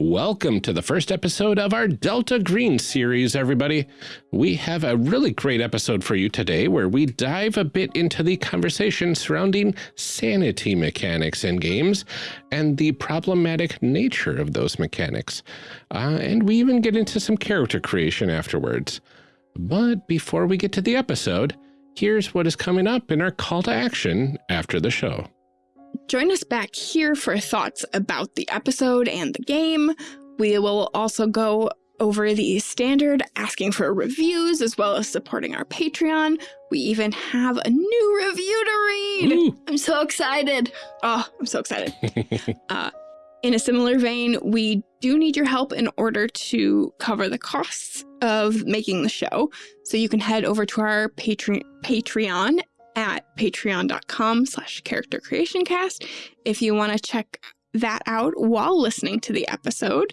Welcome to the first episode of our Delta Green series, everybody. We have a really great episode for you today where we dive a bit into the conversation surrounding sanity mechanics in games and the problematic nature of those mechanics. Uh, and we even get into some character creation afterwards. But before we get to the episode, here's what is coming up in our call to action after the show. Join us back here for thoughts about the episode and the game. We will also go over the standard asking for reviews as well as supporting our Patreon. We even have a new review to read. Ooh. I'm so excited. Oh, I'm so excited. uh, in a similar vein, we do need your help in order to cover the costs of making the show. So you can head over to our Patre Patreon at patreon.com slash character creation cast if you want to check that out while listening to the episode.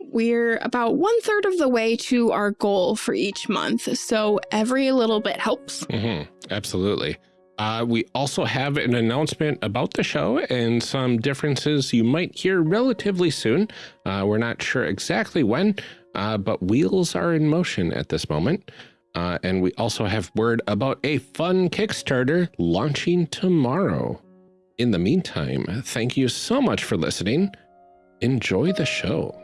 We're about one third of the way to our goal for each month, so every little bit helps. Mm -hmm. Absolutely. Uh, we also have an announcement about the show and some differences you might hear relatively soon. Uh, we're not sure exactly when, uh, but wheels are in motion at this moment. Uh, and we also have word about a fun Kickstarter launching tomorrow. In the meantime, thank you so much for listening. Enjoy the show.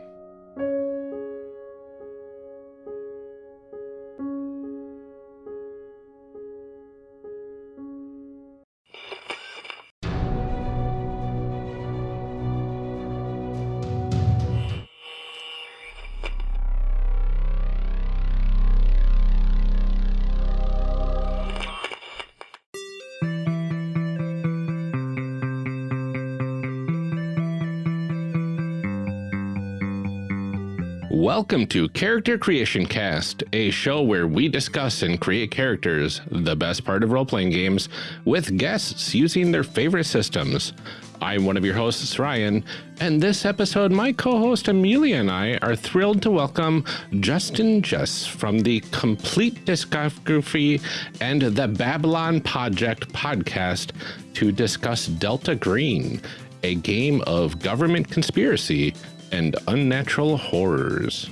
Welcome to Character Creation Cast, a show where we discuss and create characters, the best part of role playing games, with guests using their favorite systems. I'm one of your hosts, Ryan, and this episode, my co host Amelia and I are thrilled to welcome Justin Jess from the Complete Discography and the Babylon Project podcast to discuss Delta Green, a game of government conspiracy and unnatural horrors.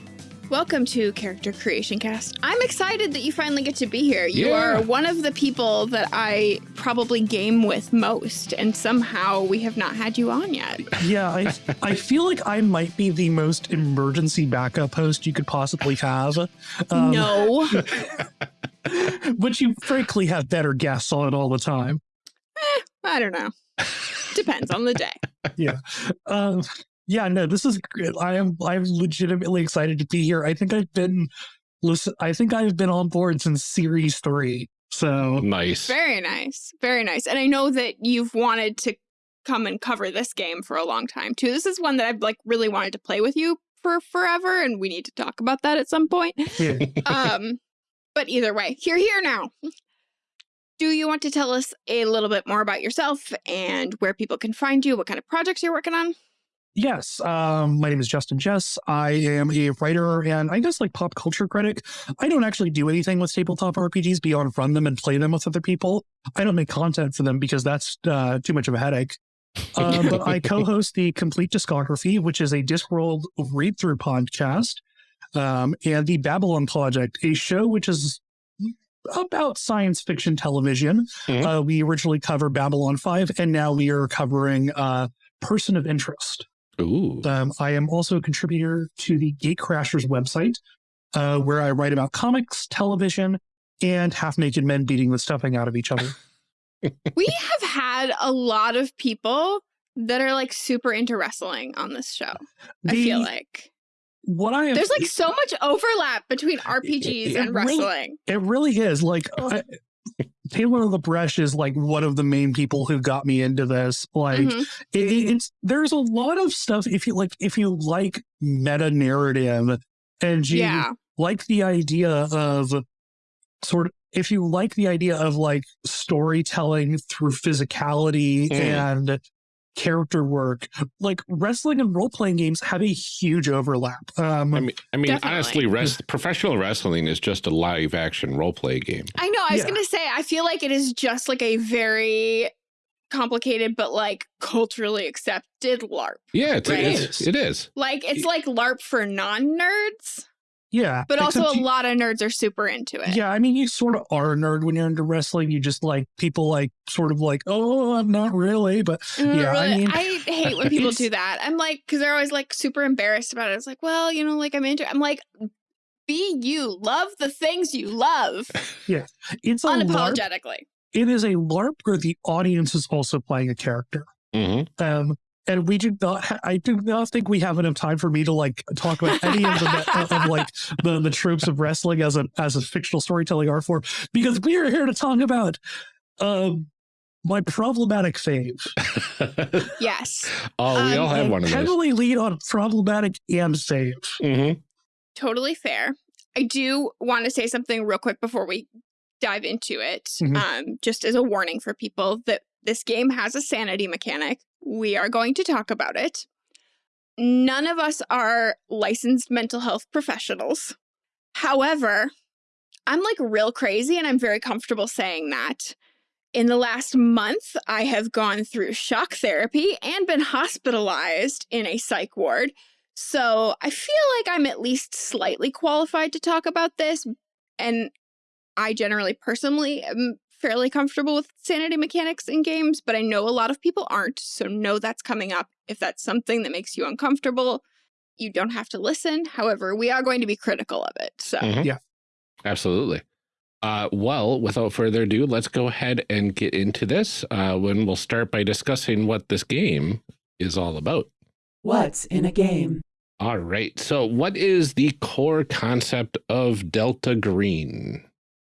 Welcome to Character Creation Cast. I'm excited that you finally get to be here. You yeah. are one of the people that I probably game with most, and somehow we have not had you on yet. Yeah, I, I feel like I might be the most emergency backup host you could possibly have. Um, no. but you frankly have better guests on it all the time. Eh, I don't know. Depends on the day. Yeah. Um, yeah, no, this is great. I am I'm legitimately excited to be here. I think I've been listen I think I've been on board since series three. So nice. Very nice. Very nice. And I know that you've wanted to come and cover this game for a long time too. This is one that I've like really wanted to play with you for forever, and we need to talk about that at some point. Yeah. um, but either way, you're here now. Do you want to tell us a little bit more about yourself and where people can find you, what kind of projects you're working on? Yes, um, my name is Justin Jess. I am a writer and I guess like pop culture critic. I don't actually do anything with tabletop RPGs beyond run them and play them with other people. I don't make content for them because that's uh, too much of a headache. Uh, but I co-host the Complete Discography, which is a Discworld read-through podcast, um, and the Babylon Project, a show which is about science fiction television. Mm -hmm. uh, we originally covered Babylon 5, and now we are covering uh, Person of Interest. Ooh. Um, I am also a contributor to the Gatecrashers website, uh, where I write about comics, television, and half-naked men beating the stuffing out of each other. we have had a lot of people that are like super into wrestling on this show. The, I feel like what I there's like so much overlap between RPGs it, it and wrestling. Really, it really is. Like I, Taylor LaBresh is like one of the main people who got me into this. Like mm -hmm. it, it's there's a lot of stuff if you like if you like meta narrative and you yeah. like the idea of sort of if you like the idea of like storytelling through physicality mm. and character work. Like wrestling and role playing games have a huge overlap. Um, I mean, I mean, honestly, rest, professional wrestling is just a live action role play game. I know. I was yeah. going to say, I feel like it is just like a very complicated, but like culturally accepted LARP. Yeah, it's, Right. it's, it is. Like it's like LARP for non-nerds, Yeah. but also a you- lot of nerds are super into it. Yeah, I mean, you sort of are a nerd when you're into wrestling. You just like people like sort of like, oh, I'm not really, but Mm, Yeah, I mean- I hate when people do that. I'm like, because they're always like super embarrassed about it. It's like, well, you know, like I'm into. I'm like, be you, love the things you love, Yeah. it's a LARP. unapologetically. It is a LARP where the audience is also playing a character. hmm Um, and we do not. Ha- I do not think we have enough time for me to like talk about any of the of like the the tropes of wrestling as a as a fictional storytelling art form because we are here to talk about um my problematic fave. Yes, oh, we Um, all have one of those. heavily lead on problematic and save. hmm totally fair. I do want to say something real quick before we dive into it. Mhm. Um, just as a warning for people that this game has a sanity mechanic. We are going to talk about it. None of us are licensed mental health professionals. However, I'm like real crazy and I'm very comfortable saying that. In the last month, I have gone through shock therapy and been hospitalized in a psych ward. So I feel like I'm at least slightly qualified to talk about this. And I generally personally am fairly comfortable with sanity mechanics in games, but I know a lot of people aren't. So know that's coming up. If that's something that makes you uncomfortable, you don't have to listen. However, we are going to be critical of it. So Mhm. Yeah. Absolutely. Uh, well, without further ado, let's go ahead and get into this. Uh, when we'll start by discussing what this game is all about. What's in a game? All right. So, what is the core concept of Delta Green?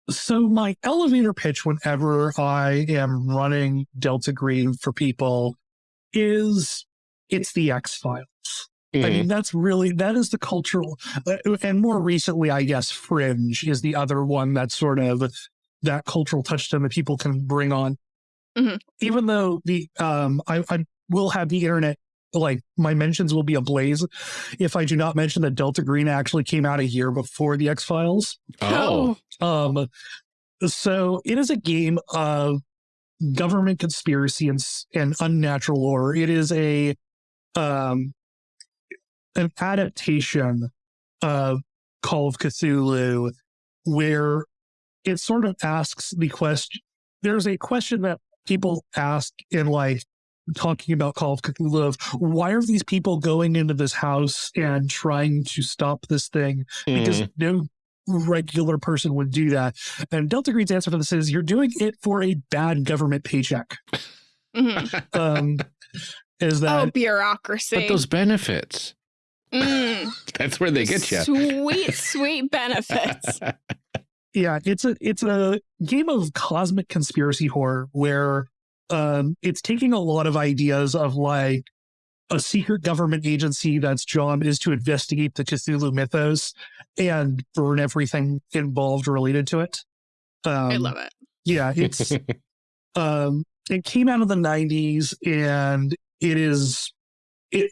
So my elevator pitch whenever I am running Delta Green for people is it's the X Files. I Mhm. mean, that's really that is the cultural, uh, and more recently, I guess, Fringe is the other one that sort of that cultural touchstone that people can bring on. Mhm. Even though the um, I, I will have the internet like my mentions will be ablaze if I do not mention that Delta Green actually came out a year before the X Files. oh, Um, so it is a game of government conspiracy and and unnatural lore. It is a um an adaptation of Call of Cthulhu, where it sort of asks the question. There's a question that people ask in like talking about Call of Cthulhu of why are these people going into this house and trying to stop this thing because Mhm. no regular person would do that. And Delta Green's answer for this is you're doing it for a bad government paycheck. Mhm. Um, is oh, that bureaucracy. but those benefits, Mm, that's where they get you. Sweet, sweet benefits. yeah, it's a it's a game of cosmic conspiracy horror where um it's taking a lot of ideas of like a secret government agency that's job is to investigate the Cthulhu mythos and burn everything involved related to it. Um, I love it. Yeah, it's um it came out of the 90s and it is it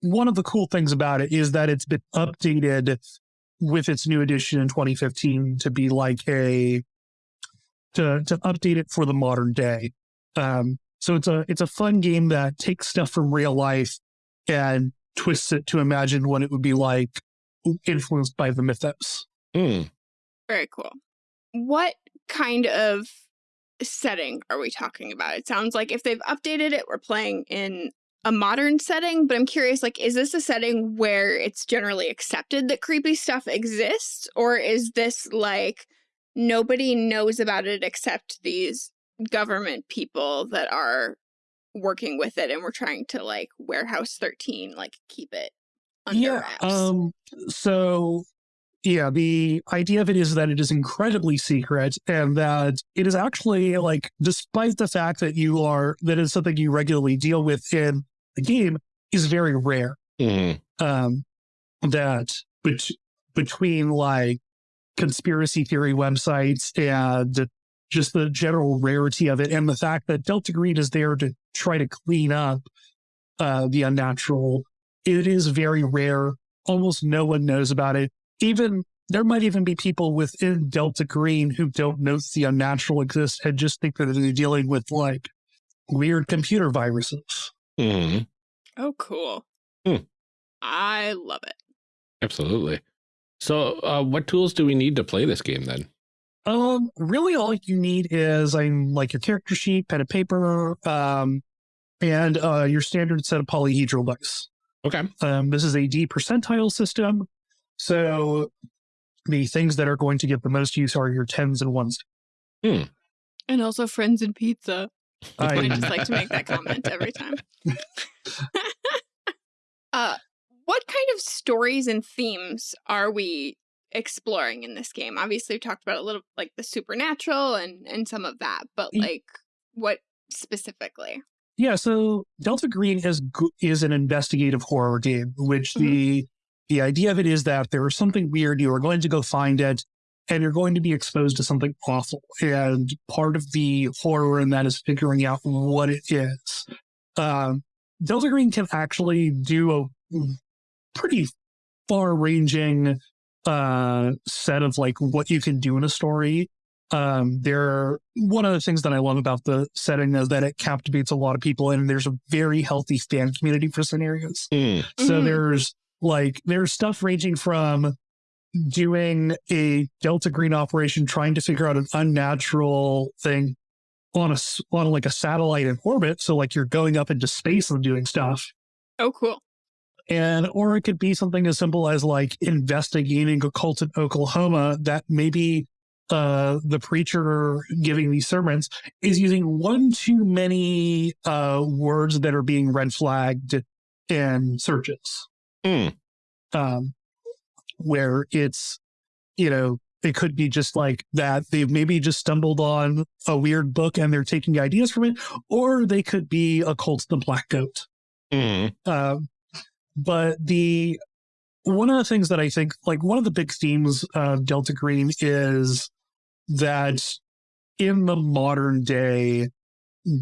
one of the cool things about it is that it's been updated with its new edition in 2015 to be like a to to update it for the modern day um so it's a it's a fun game that takes stuff from real life and twists it to imagine what it would be like influenced by the mythos Mm. Very cool. What kind of setting are we talking about? It sounds like if they've updated it, we're playing in a modern setting, but I'm curious, like, is this a setting where it's generally accepted that creepy stuff exists? Or is this like nobody knows about it except these government people that are working with it and we're trying to like warehouse 13, like keep it under wraps? Um, so yeah, the idea of it is that it is incredibly secret and that it is actually like, despite the fact that you are, that is something you regularly deal with in the game, is very rare. Mhm. Um, that bet- between like conspiracy theory websites and just the general rarity of it and the fact that Delta Green is there to try to clean up uh, the unnatural, it is very rare. Almost no one knows about it. Even there might even be people within Delta Green who don't know the unnatural exists and just think that they're dealing with like weird computer viruses. Mm -hmm. Oh, cool. Hmm. I love it. Absolutely. So, uh, what tools do we need to play this game then? Um, really all you need is I'm like your character sheet, pen and paper, um, and uh, your standard set of polyhedral dice. Okay. Um, this is a D percentile system. So the things that are going to get the most use are your tens and ones. Hmm. And also friends and pizza. I I, just like to make that comment every time. uh, what kind of stories and themes are we exploring in this game? Obviously, we talked about a little like the supernatural and and some of that, but like what specifically? yeah, so Delta Green is is an investigative horror game, which Mhm. the the idea of it is that there is something weird. You are going to go find it, and you're going to be exposed to something awful. And part of the horror in that is figuring out what it is. Um, Delta Green can actually do a pretty far-ranging uh, set of like what you can do in a story. Um, there, one of the things that I love about the setting is that it captivates a lot of people, and there's a very healthy fan community for scenarios. Mm. So Mhm. there's like there's stuff ranging from doing a Delta Green operation, trying to figure out an unnatural thing on a, on like a satellite in orbit. So like you're going up into space and doing stuff, Oh, cool. And or it could be something as simple as like investigating a cult in Oklahoma that maybe uh the preacher giving these sermons is using one too many uh words that are being red flagged in searches Mm. um, where it's, you know, it could be just like that they've maybe just stumbled on a weird book and they're taking ideas from it, or they could be a cult the black goat. Mm. Um, but the one of the things that I think, like one of the big themes of Delta Green is that in the modern day,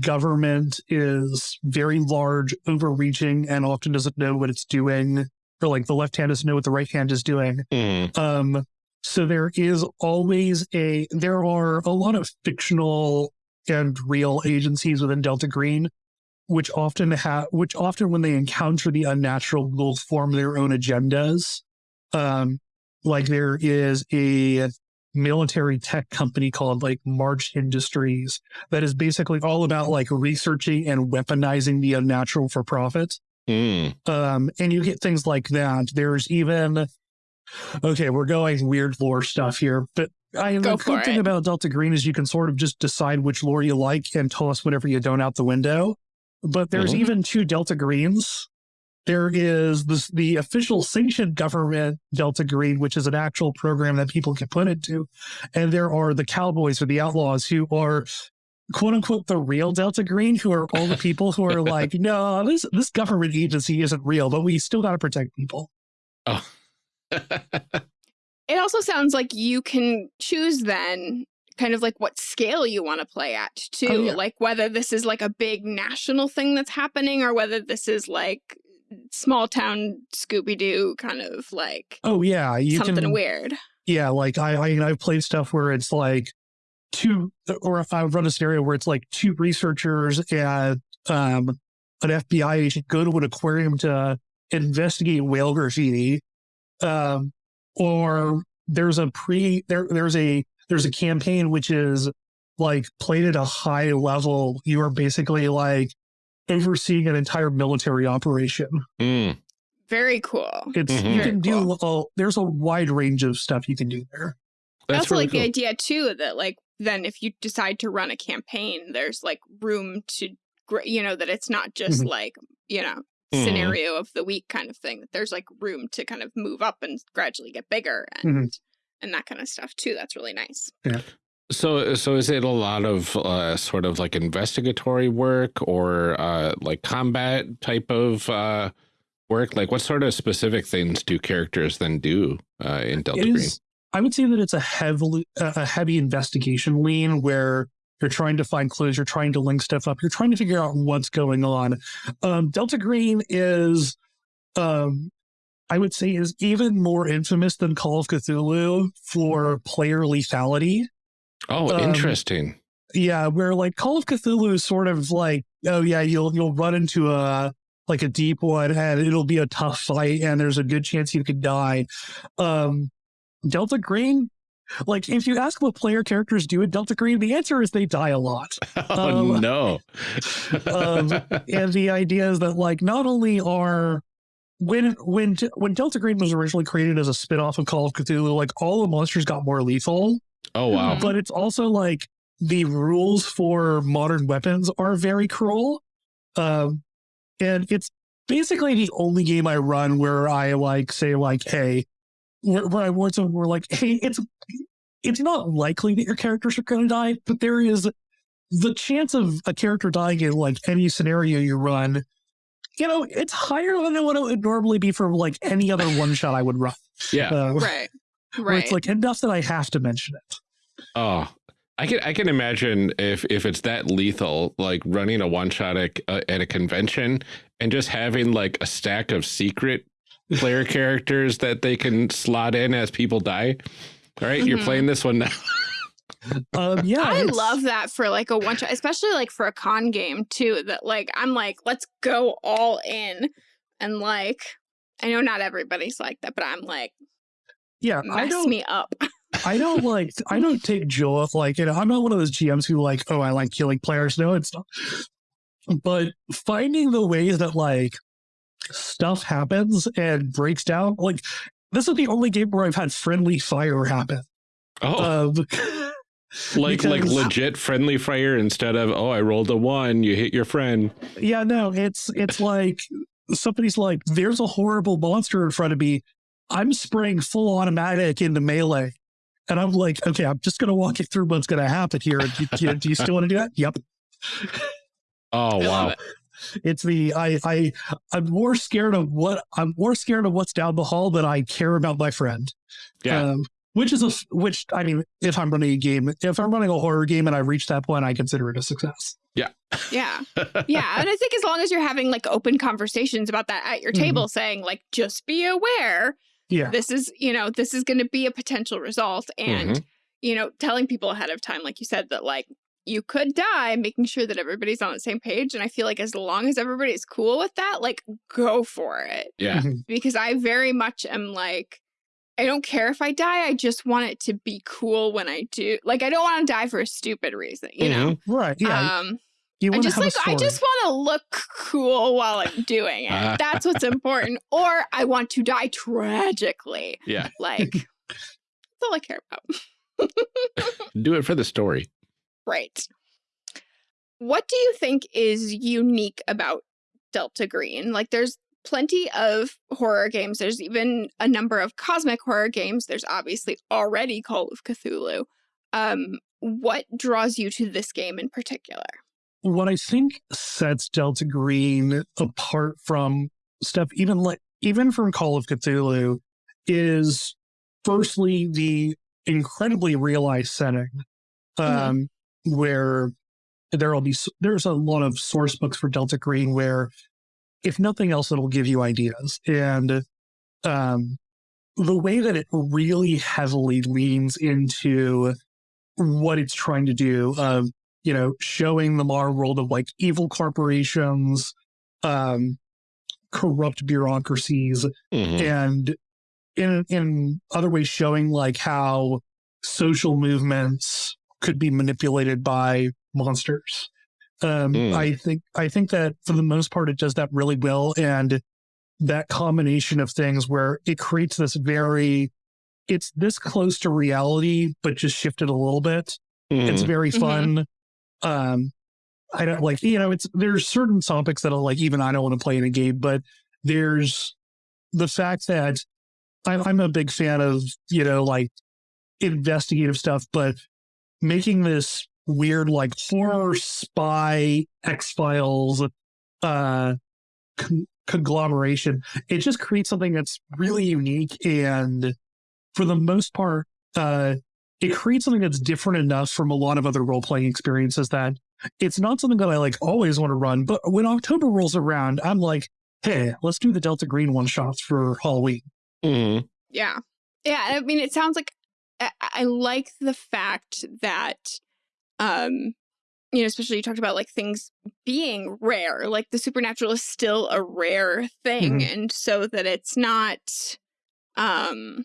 government is very large, overreaching, and often doesn't know what it's doing, or like the left hand doesn't know what the right hand is doing. Mm. Um, so there is always a there are a lot of fictional and real agencies within Delta Green, which often have which often when they encounter the unnatural will form their own agendas. Um, like there is a military tech company called like March Industries that is basically all about like researching and weaponizing the unnatural for profit. Mm. Um, and you get things like that. There's even okay, we're going weird lore stuff here, but I Go the good thing about Delta Green is you can sort of just decide which lore you like and toss whatever you don't out the window. But there's Mhm. even two Delta Greens. There is this, the official sanctioned government Delta Green, which is an actual program that people can put into. And there are the cowboys or the outlaws who are quote unquote the real Delta Green, who are all the people who are like, no, this this government agency isn't real, but we still gotta protect people. Oh. It also sounds like you can choose then kind of like what scale you want to play at too. Oh, yeah. Like whether this is like a big national thing that's happening or whether this is like small town Scooby Doo kind of like Oh yeah, you something can weird. Yeah, like I, I I've played stuff where it's like two, or if I run a scenario where it's like two researchers and um an FBI agent go to an aquarium to investigate whale graffiti, um, or there's a pre there there's a there's a campaign which is like played at a high level. You are basically like overseeing an entire military operation. Mm. Very cool. It's Mhm. you Very can do a, there's a wide range of stuff you can do there. I That's also really like cool. the idea too that like then if you decide to run a campaign, there's like room to you know that it's not just Mhm. like you know Mhm. scenario of the week kind of thing. That there's like room to kind of move up and gradually get bigger and and that kind of stuff too. That's really nice. Yeah. So, so is it a lot of uh, sort of like investigatory work or uh, like combat type of uh, work? Like, what sort of specific things do characters then do uh, in Delta It Green? is. I would say that it's a heavily a heavy investigation lean where you're trying to find clues, you're trying to link stuff up, you're trying to figure out what's going on. Um, Delta Green is, um, I would say, is even more infamous than Call of Cthulhu for player lethality. Oh, um, interesting. Yeah, where like Call of Cthulhu is sort of like oh yeah, you'll you'll run into a like a deep one and it'll be a tough fight and there's a good chance you could die. Um, Delta Green, like if you ask what player characters do in Delta Green, the answer is they die a lot. Oh Um, no. um, and the idea is that like not only are when when when Delta Green was originally created as a spin-off of Call of Cthulhu, like all the monsters got more lethal, oh wow. but it's also like the rules for modern weapons are very cruel. Um, and it's basically the only game I run where I like say like, hey, where, where I want someone we're like, hey, it's it's not likely that your characters are going to die, but there is the chance of a character dying in like any scenario you run. You know, it's higher than what it would normally be for like any other one shot I would run. Yeah. Uh, Right. Where Right. it's like enough that I have to mention it. Oh, I can I can imagine if if it's that lethal, like running a one shot at, uh, at a convention and just having like a stack of secret player characters that they can slot in as people die. All right, you're Mhm. playing this one now. Um, yeah, I love that for like a one shot, especially like for a con game too. That like I'm like, let's go all in, and like I know not everybody's like that, but I'm like, Yeah, I mess don't. me up. I don't like. I don't take joy. Like, you know, I'm not one of those GMs who like, oh, I like killing players. No, it's not. But finding the ways that like stuff happens and breaks down. Like, this is the only game where I've had friendly fire happen. Oh, Um, like like legit friendly fire instead of oh I rolled a one, you hit your friend. yeah, no, it's it's like somebody's like, there's a horrible monster in front of me. I'm spraying full automatic into melee. And I'm like, okay, I'm just gonna walk you through what's gonna happen here. Do you, do you still want to do that? Yep. Oh wow. it. It's the I I I'm more scared of what I'm more scared of what's down the hall than I care about my friend. Yeah. Um, which is a which I mean, if I'm running a game, if I'm running a horror game and I reach that point, I consider it a success. Yeah. Yeah. Yeah. And I think as long as you're having like open conversations about that at your table, saying like, just be aware, Yeah. this is, you know, this is going to be a potential result. And, Mhm. you know, telling people ahead of time, like you said, that like you could die, making sure that everybody's on the same page. And I feel like as long as everybody's cool with that, like go for it. Yeah. Mhm. Because I very much am like, I don't care if I die. I just want it to be cool when I do. Like, I don't want to die for a stupid reason, you know? Mhm. Right. Yeah. Um, you I just like I just want to look cool while I'm doing it. That's what's important. Or I want to die tragically. Yeah. Like that's all I care about. Do it for the story. Right. What do you think is unique about Delta Green? Like there's plenty of horror games. There's even a number of cosmic horror games. There's obviously already Call of Cthulhu. Um, what draws you to this game in particular? what I think sets Delta Green apart from stuff even like even from Call of Cthulhu is firstly the incredibly realized setting um where there'll be there's a lot of source books for Delta Green where if nothing else it'll give you ideas and um the way that it really heavily leans into what it's trying to do um you know, showing the modern world of like evil corporations, um, corrupt bureaucracies, Mhm. and in in other ways showing like how social movements could be manipulated by monsters. Um, Mm. I think I think that for the most part it does that really well, and that combination of things where it creates this very it's this close to reality, but just shifted a little bit it's Mhm. very Mhm. fun um i don't like you know it's there's certain topics that are like even i don't want to play in a game but there's the fact that I'm, I'm a big fan of you know like investigative stuff but making this weird like horror spy x-files uh con- conglomeration it just creates something that's really unique and for the most part uh it creates something that's different enough from a lot of other role playing experiences that it's not something that I like always want to run. But when October rolls around, I'm like, hey, let's do the Delta Green one shots for Halloween. Mhm. Yeah. Yeah. I mean, it sounds like I, I like the fact that um you know, especially you talked about like things being rare, like the supernatural is still a rare thing. Mhm. And so that it's not, um,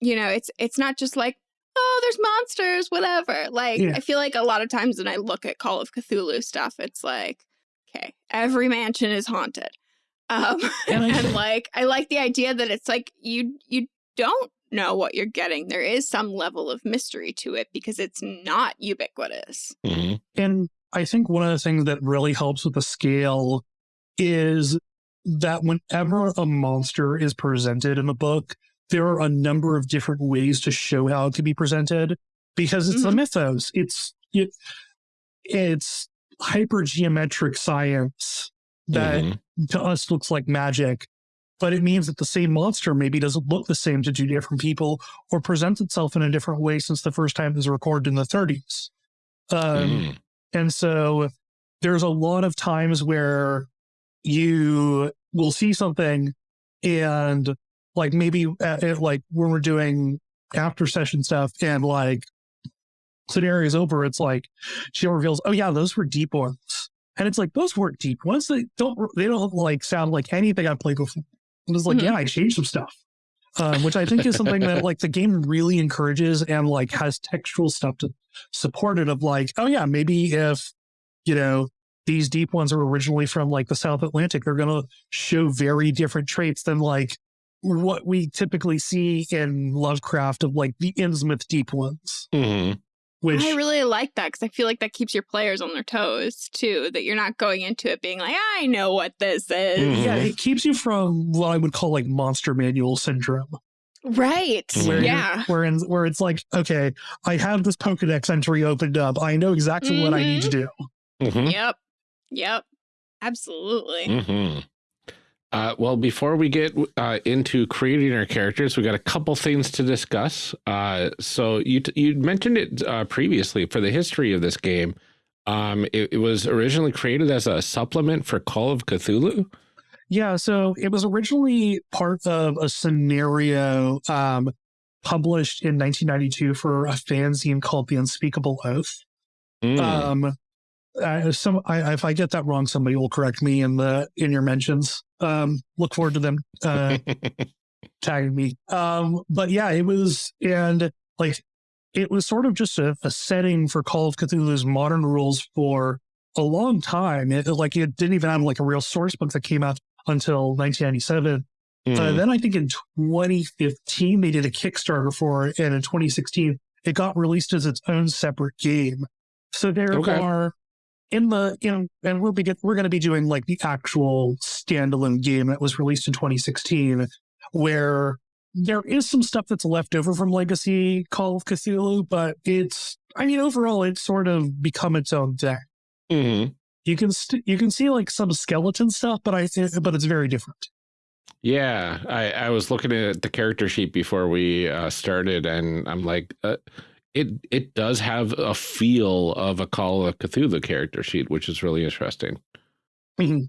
you know, it's, it's not just like, oh, there's monsters, whatever. Like, Yeah. I feel like a lot of times when I look at Call of Cthulhu stuff, it's like, okay, every mansion is haunted. Um, And and, like, I like the idea that it's like, you, you don't know what you're getting. There is some level of mystery to it because it's not ubiquitous. hmm And I think one of the things that really helps with the scale is that whenever a monster is presented in a book, there are a number of different ways to show how it can be presented because it's the Mhm. mythos. It's it, it's hypergeometric science that Mhm. to us looks like magic, but it means that the same monster maybe doesn't look the same to two different people or presents itself in a different way since the first time it was recorded in the 30s. Um, Mm. and so there's a lot of times where you will see something and like maybe uh, uh, like when we're doing after session stuff and like scenarios over, it's like she reveals, oh yeah, those were deep ones. And it's like, those weren't deep ones. They don't, they don't like sound like anything I've played before. And it's like, Mhm. yeah, I changed some stuff. Um, which I think is something that like the game really encourages and like has textual stuff to support it of like, oh yeah, maybe if, you know, these deep ones are originally from like the South Atlantic, they're going to show very different traits than like what we typically see in Lovecraft of like the Innsmouth deep ones, hmm which I really like that because I feel like that keeps your players on their toes too. That you're not going into it being like, I know what this is. Mhm. yeah, it keeps you from what I would call like monster manual syndrome. Right. Where- Yeah. Where in, where it's like, okay, I have this Pokedex entry opened up. I know exactly what I need to do. hmm Yep. Yep. Absolutely. Uh, well, before we get uh, into creating our characters, we got a couple things to discuss. Uh, so you t- you mentioned it uh, previously for the history of this game. Um, it, it was originally created as a supplement for Call of Cthulhu. Yeah, so it was originally part of a scenario um, published in 1992 for a fanzine called The Unspeakable Oath. Mm. Um, some I, if I get that wrong, somebody will correct me in the in your mentions. Um, look forward to them uh, tagging me. Um, but yeah, it was and like it was sort of just a, a setting for Call of Cthulhu's modern rules for a long time. It like it didn't even have like a real source book that came out until 1997. Uh, Mm. then I think in 2015 they did a Kickstarter for it, and in 2016 it got released as its own separate game. So there Okay. are in the you know, and we'll be get, we're going to be doing like the actual standalone game that was released in 2016, where there is some stuff that's left over from Legacy Call of Cthulhu, but it's I mean overall it's sort of become its own thing. Mhm. You can st- you can see like some skeleton stuff, but I but it's very different. Yeah, I, I was looking at the character sheet before we uh, started, and I'm like, uh, it it does have a feel of a Call of Cthulhu character sheet, which is really interesting. Mhm.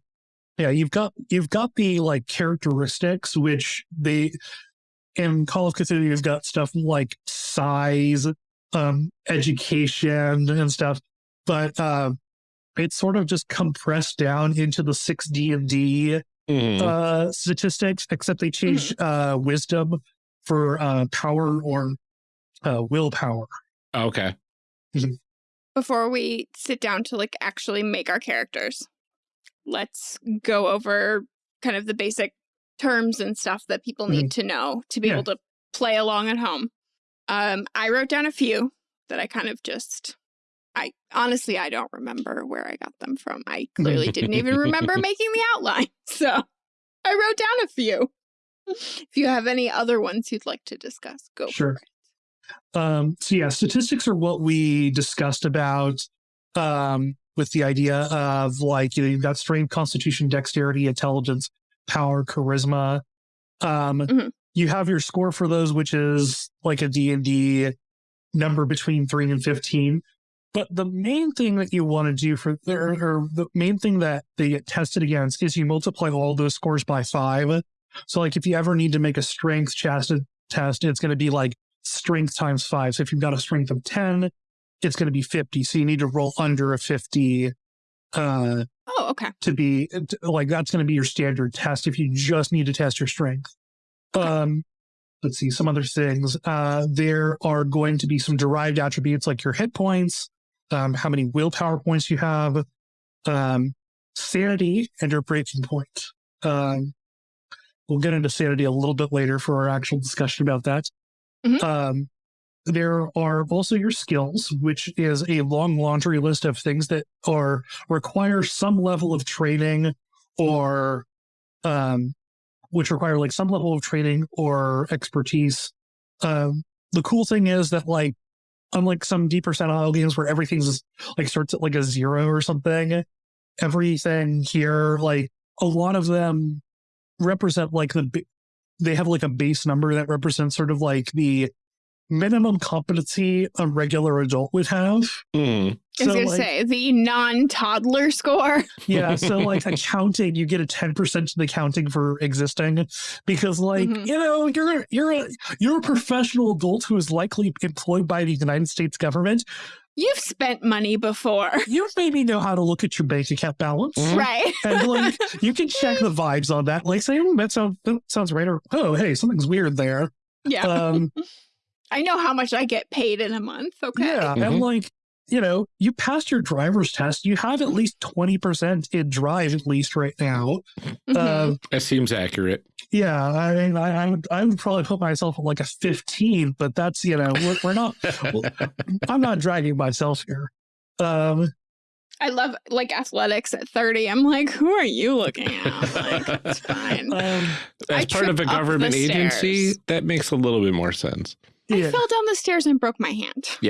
Yeah, you've got you've got the like characteristics which they in Call of Cthulhu you've got stuff like size, um, education and stuff, but uh, it's sort of just compressed down into the six D and D Mhm. uh statistics, except they changed uh wisdom for uh power or uh willpower. okay. Before we sit down to like actually make our characters, let's go over kind of the basic terms and stuff that people need to know to be Yeah. able to play along at home. Um, I wrote down a few that I kind of just I honestly I don't remember where I got them from. I clearly didn't even remember making the outline. So I wrote down a few. If you have any other ones you'd like to discuss, go Sure. Um, so yeah, statistics are what we discussed about um, with the idea of like you know you've got strength, constitution, dexterity, intelligence, power, charisma. Um, Mhm. You have your score for those, which is like a D and D number between three and fifteen. But the main thing that you want to do for or, or the main thing that they get tested against is you multiply all those scores by five. So like if you ever need to make a strength test, test it's going to be like strength times five. So if you've got a strength of 10, it's going to be 50. So you need to roll under a 50 uh, Oh, okay. to be like that's going to be your standard test if you just need to test your strength. Um, let's see some other things. Uh, there are going to be some derived attributes like your hit points, um, how many willpower points you have, um, sanity, and your breaking point. Um, we'll get into sanity a little bit later for our actual discussion about that. Mhm. Um, there are also your skills, which is a long laundry list of things that are require some level of training or um which require like some level of training or expertise. Um the cool thing is that like unlike some D percentile games where everything's like starts at like a zero or something, everything here, like a lot of them represent like the they have like a base number that represents sort of like the minimum competency a regular adult would have. Hmm. I was So, gonna like- say the non-toddler score. Yeah, so like accounting, you get a ten percent to the counting for existing, because like Mhm. you know you're you're a you're a professional adult who is likely employed by the United States government. You've spent money before, You maybe know how to look at your bank account balance, Mhm. right? and like you can check the vibes on that. Like say, oh, that sounds that sounds right, or oh, hey, something's weird there. yeah. Um, I know how much I get paid in a month. Okay. Yeah, Mhm. and like you know, you passed your driver's test. You have at least twenty percent in drive, at least right now. Mhm. Um, That seems accurate. Yeah, I mean, I, I would, I would probably put myself at like a 15, but that's, you know, we're, we're not, well, I'm not dragging myself here. Um, I love like athletics at 30. I'm like, who are you looking at? Like, it's fine. um, As I part of a trip up the government agency, stairs. that makes a little bit more sense. I fell down the stairs and broke my hand.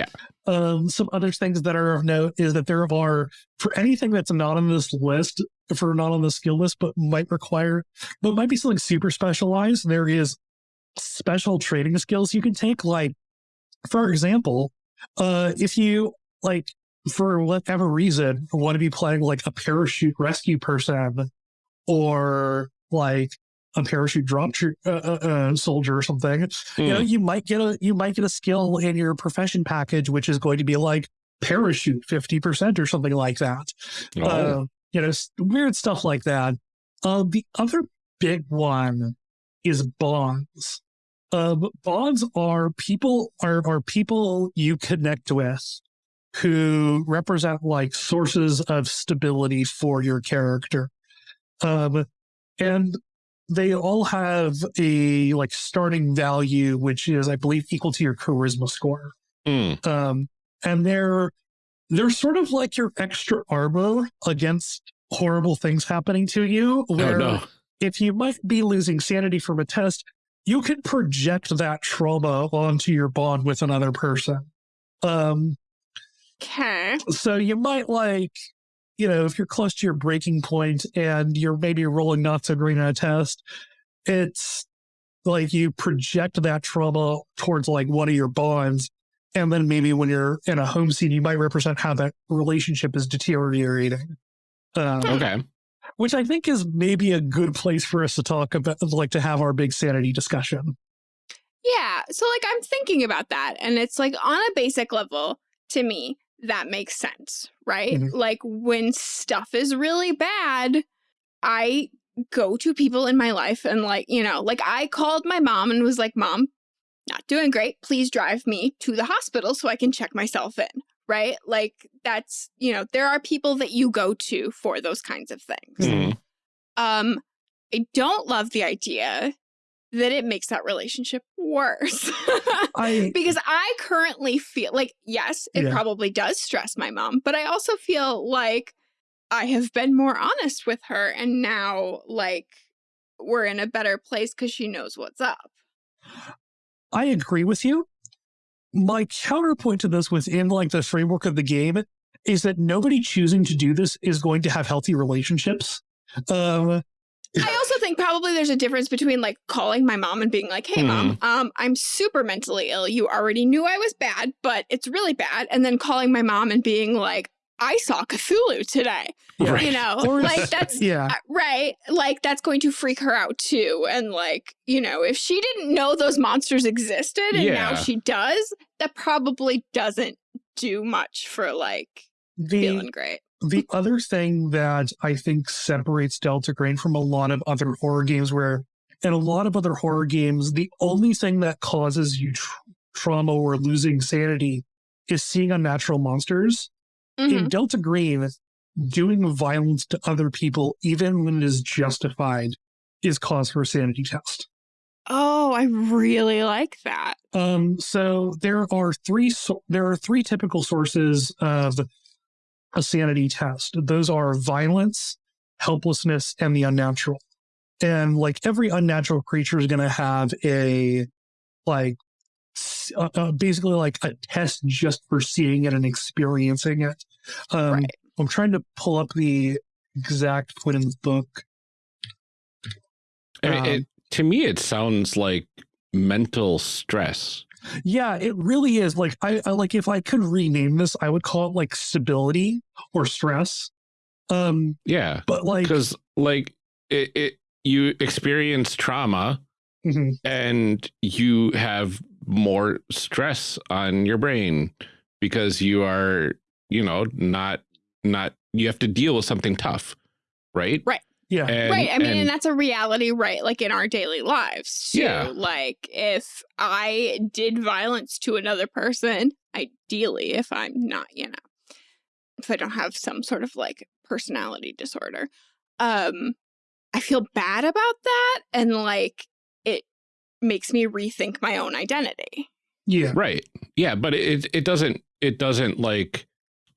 Um, some other things that are of note is that there are, for anything that's not on this list, for not on the skill list, but might require, but might be something super specialized, there is special training skills you can take. Like, for example, uh, if you, like, for whatever reason, want to be playing like a parachute rescue person or like a parachute drop uh, uh, uh, soldier or something, you know Hmm. you might get a you might get a skill in your profession package which is going to be like parachute 50% or something like that Oh. uh, you know weird stuff like that uh, the other big one is bonds uh, bonds are people are, are people you connect with who represent like sources of stability for your character um, and they all have a like starting value, which is, I believe, equal to your charisma score. Hmm. Um, and they're they're sort of like your extra armor against horrible things happening to you. Oh Where no. if you might be losing sanity from a test, you can project that trauma onto your bond with another person. Um, Okay. so you might like, you know, if you're close to your breaking point and you're maybe rolling not so great on a test, it's like you project that trauma towards like one of your bonds. And then maybe when you're in a home scene, you might represent how that relationship is deteriorating. Um, Okay. which I think is maybe a good place for us to talk about, like to have our big sanity discussion. Yeah. So, like, I'm thinking about that. And it's like on a basic level, to me, that makes sense, right? Mhm. Like, when stuff is really bad, I go to people in my life and, like, you know, like I called my mom and was like, Mom, not doing great. Please drive me to the hospital so I can check myself in, right? Like, that's, you know, there are people that you go to for those kinds of things. Hmm. Um, I don't love the idea that it makes that relationship worse. I because I currently feel like, yes, it Yeah. probably does stress my mom, but I also feel like I have been more honest with her and now like we're in a better place because she knows what's up. I agree with you. My counterpoint to this within like the framework of the game is that nobody choosing to do this is going to have healthy relationships. Um, I also think probably there's a difference between like calling my mom and being like, "Hey mom, um I'm super mentally ill. You already knew I was bad, but it's really bad." And then calling my mom and being like, "I saw Cthulhu today." Yeah. Right. You know, like that's yeah, uh, right. Like that's going to freak her out too. And like, you know, if she didn't know those monsters existed and now she does, that probably doesn't do much for like The feeling great. The other thing that I think separates Delta Green from a lot of other horror games, where in a lot of other horror games, the only thing that causes you tr- trauma or losing sanity is seeing unnatural monsters. Mhm. In Delta Green, doing violence to other people, even when it is justified, is cause for a sanity test. Oh, I really like that. Um, so there are three so- there are three typical sources of a sanity test. Those are violence, helplessness, and the unnatural. And like every unnatural creature is going to have a like uh, uh, basically like a test just for seeing it and experiencing it. Um, Right. I'm trying to pull up the exact point in the book. I mean, Um, it, to me, it sounds like mental stress. Yeah, it really is. Like I, I like if I could rename this, I would call it like stability or stress. Um, Yeah, but like because like it, it, you experience trauma mhm, and you have more stress on your brain because you are, you know, not not you have to deal with something tough, right? right? Yeah, And, right. I mean, and, and- that's a reality, right? Like in our daily lives, too. Yeah. Like if I did violence to another person, ideally, if I'm not, you know, if I don't have some sort of like personality disorder, um, I feel bad about that. And like it makes me rethink my own identity. yeah, Right. Yeah, but it it doesn't it doesn't like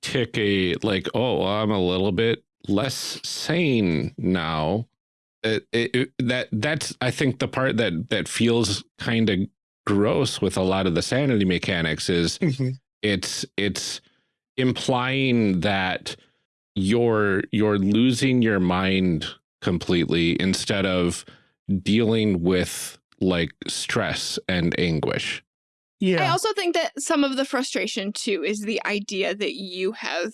tick a like oh I'm a little bit less sane now. It, it, it- that that's I think the part that that feels kind of gross with a lot of the sanity mechanics is mhm, it's it's implying that you're you're losing your mind completely instead of dealing with like stress and anguish. Yeah. I also think that some of the frustration too is the idea that you have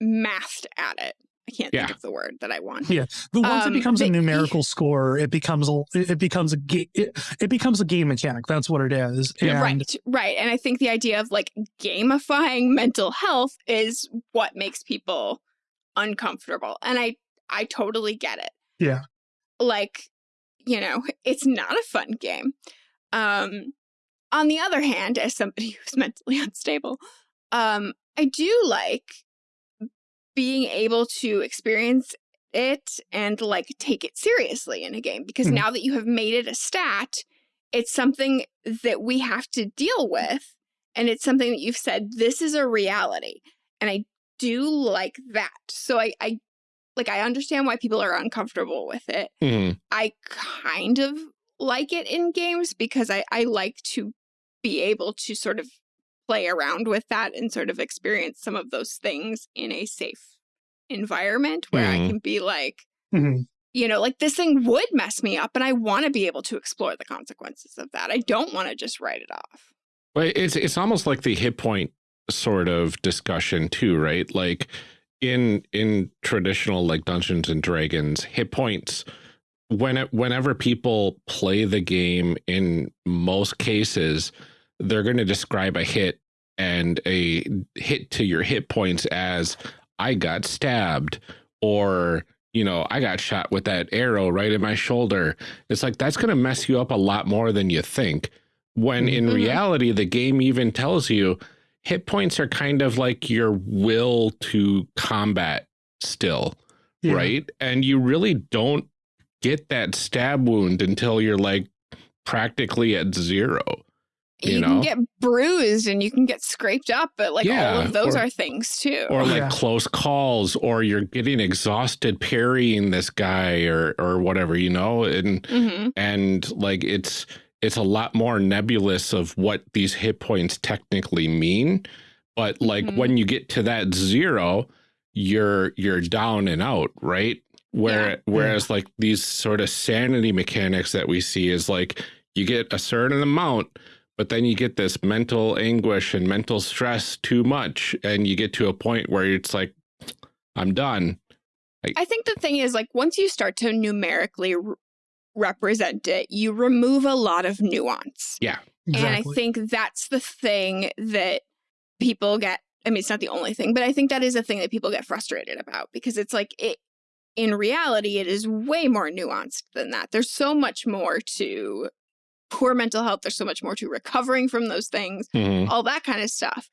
m- masked at it. I can't Yeah. think of the word that I want. yeah. But once Um, it becomes a numerical score, it becomes a it it becomes a it, it becomes a game mechanic. That's what it is. And Right, right. And I think the idea of like gamifying mental health is what makes people uncomfortable. And I I totally get it. Yeah. Like, you know, it's not a fun game. Um on the other hand, as somebody who's mentally unstable, um I do like being able to experience it and like take it seriously in a game because Mhm. now that you have made it a stat, it's something that we have to deal with and it's something that you've said this is a reality and i do like that so i i like i understand why people are uncomfortable with it Mhm. i kind of like it in games because i i like to be able to sort of play around with that and sort of experience some of those things in a safe environment where i Mhm. can be like mhm, you know, like this thing would mess me up and I want to be able to explore the consequences of that. I don't want to just write it off. But it's it's almost like the hit point sort of discussion too, right? Like in in traditional like Dungeons and Dragons, hit points when it, whenever people play the game in most cases, they're going to describe a hit and a hit to your hit points as I got stabbed or you know, I got shot with that arrow right in my shoulder. It's like that's going to mess you up a lot more than you think. When in Mhm. reality, the game even tells you hit points are kind of like your will to combat still, yeah. right? And you really don't get that stab wound until you're like practically at zero. You You, know? can get bruised and you can get scraped up, but like all of those or- are things too. or like Yeah. close calls or you're getting exhausted parrying this guy or or whatever you know and Mhm. and like it's it's a lot more nebulous of what these hit points technically mean but like Mhm. when you get to that zero you're you're down and out right where whereas like these sort of sanity mechanics that we see is like you get a certain amount but then you get this mental anguish and mental stress too much and you get to a point where it's like i'm done I think the thing is like once you start to numerically r- represent it, you remove a lot of nuance. yeah And I think that's the thing that people get, I mean, it's not the only thing, but I think that is a thing that people get frustrated about because it's like, it, in reality, it is way more nuanced than that. There's so much more to poor mental health. There's so much more to recovering from those things, Mm -hmm. all that kind of stuff.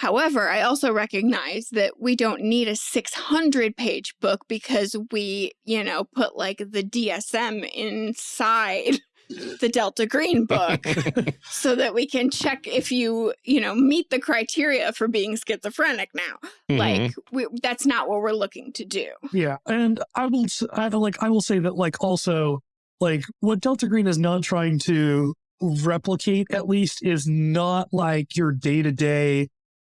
However, I also recognize that we don't need a 600 page book because we, you know, put like the DSM inside the Delta Green book so that we can check if you, you know, meet the criteria for being schizophrenic now. Mm -hmm. Like we, that's not what we're looking to do. Yeah. And I will, I will like, I will say that like also like what Delta Green is not trying to replicate at least is not like your day to day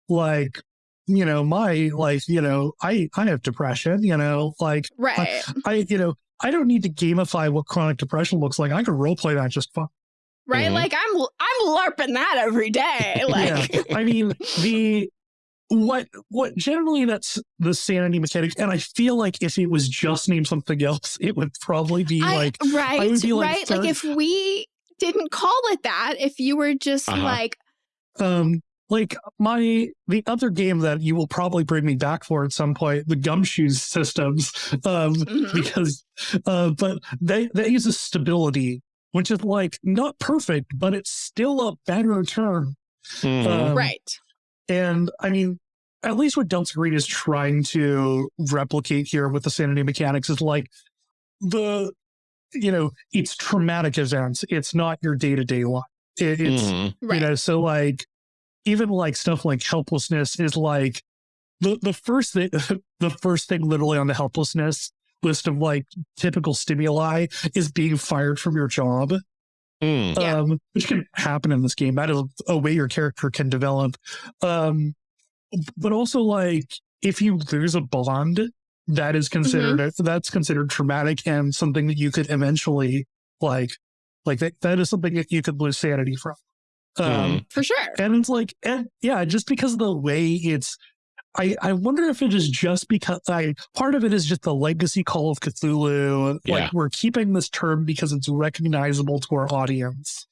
like you know my like you know i i have depression you know like right I, I, you know i don't need to gamify what chronic depression looks like i can role play that just fine right mm -hmm. like i'm i'm larping that every day like yeah. i mean the what what generally that's the sanity mechanics and i feel like if it was just named something else it would probably be I, like right be like right like if we didn't call it that if you were just uh -huh. like um like my the other game that you will probably bring me back for at some point the gumshoes systems um mm -hmm. because uh but they they use a stability which is like not perfect but it's still a better term mm -hmm. um, right and i mean at least what delta green is trying to replicate here with the sanity mechanics is like the you know it's traumatic events. It's not your day-to-day life it, it's mm right. you know so like even like stuff like helplessness is like the the first thing the first thing literally on the helplessness list of like typical stimuli is being fired from your job mm. yeah. um which can happen in this game that is a way your character can develop um but also like if you lose a bond that is considered mm -hmm. that's considered traumatic and something that you could eventually like like that, that is something that you could lose sanity from um, mm. for sure. And it's like, and yeah, just because of the way it's, I, I wonder if it is just because I part of it is just the legacy call of Cthulhu. Yeah. Like we're keeping this term because it's recognizable to our audience.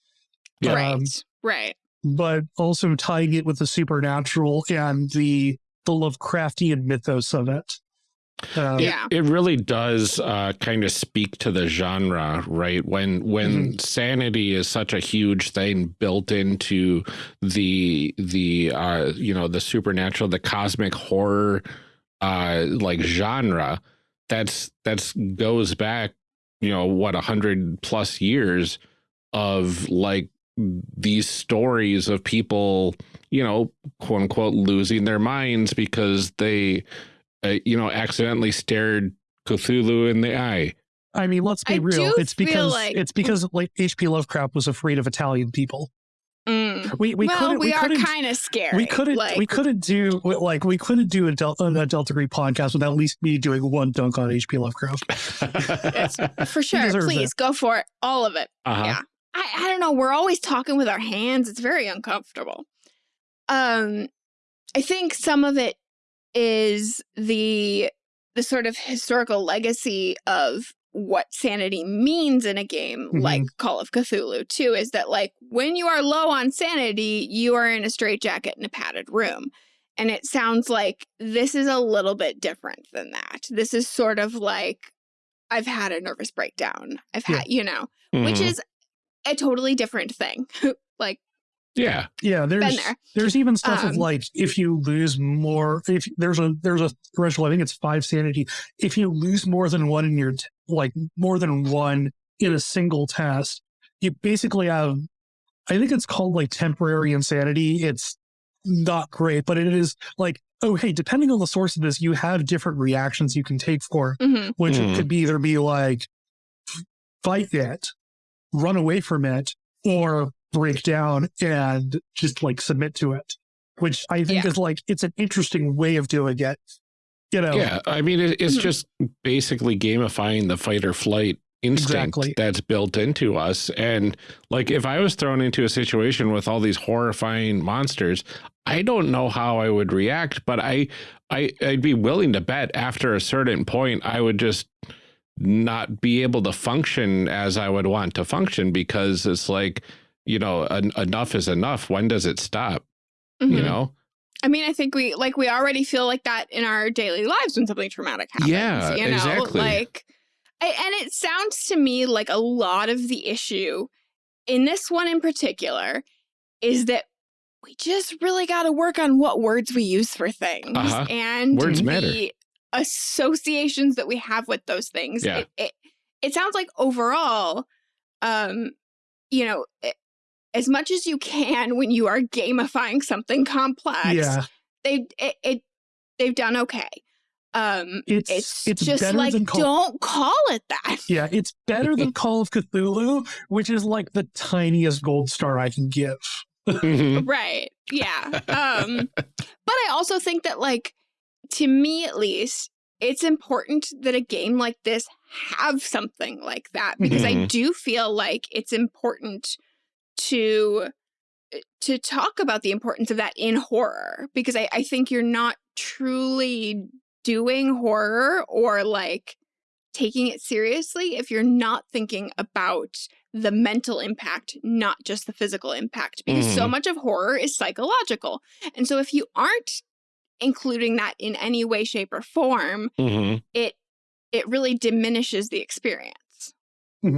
Yeah. Right. Um, right. But also tying it with the supernatural and the the Lovecraftian mythos of it. Um, yeah, it, it, really does uh, kind of speak to the genre, right? When when mm -hmm. sanity is such a huge thing built into the the uh, you know the supernatural, the cosmic horror uh, like genre, that's that's goes back you know what a hundred plus years of like these stories of people you know quote unquote losing their minds because they uh, you know, accidentally stared Cthulhu in the eye. I mean, let's be I real. It's because like... it's because like H.P. Lovecraft was afraid of Italian people. Mm. We we well, couldn't. We, we are kind of scared. We couldn't. Like... We couldn't do like we couldn't do a Delta, a Delta Green podcast without at least me doing one dunk on H.P. Lovecraft. yes, for sure. Please it. go for it. All of it. Uh -huh. Yeah. I, I don't know. We're always talking with our hands. It's very uncomfortable. Um, I think some of it is the the sort of historical legacy of what sanity means in a game mm -hmm. like Call of Cthulhu too is that like when you are low on sanity you are in a straitjacket in a padded room and it sounds like this is a little bit different than that this is sort of like I've had a nervous breakdown I've had you know mm -hmm. which Mm-hmm. is a totally different thing like yeah. Yeah. There's, there. there's even stuff um, of like, if you lose more, if there's a, there's a threshold, I think it's five sanity. If you lose more than one in your, like more than one in a single test, you basically have, I think it's called like temporary insanity. It's not great, but it is like, oh, hey, depending on the source of this, you have different reactions you can take for, mm -hmm. which Mm. it could be either be like, fight it, run away from it, or break down and just like submit to it, which I think Yeah. is like, it's an interesting way of doing it. You know, Yeah. I mean, it, it's Mhm. just basically gamifying the fight or flight instinct Exactly. that's built into us. And like, if I was thrown into a situation with all these horrifying monsters, I don't know how I would react, but I, I, I'd be willing to bet after a certain point, I would just not be able to function as I would want to function because it's like, you know, en enough is enough. When does it stop? Mhm. You know? I mean, I think we like we already feel like that in our daily lives when something traumatic happens. Yeah, you know? exactly. Like, I, and it sounds to me like a lot of the issue in this one in particular is that we just really got to work on what words we use for things Uh-huh. and Words the matter. associations that we have with those things. Yeah. It, it, it sounds like overall, um, you know, it, as much as you can when you are gamifying something complex, Yeah, they it, it they've done okay. Um, it's it's, it's, just better like than Call. don't call it that. Yeah, it's better than Call of Cthulhu, which is like the tiniest gold star I can give. Mhm. Right. Yeah. Um, but I also think that, like, to me at least, it's important that a game like this have something like that because I Mhm. do feel like it's important to to talk about the importance of that in horror because I, I think you're not truly doing horror or like taking it seriously if you're not thinking about the mental impact, not just the physical impact, because so Mhm. much of horror is psychological. And so if you aren't including that in any way, shape, or form, Mhm. it it really diminishes the experience.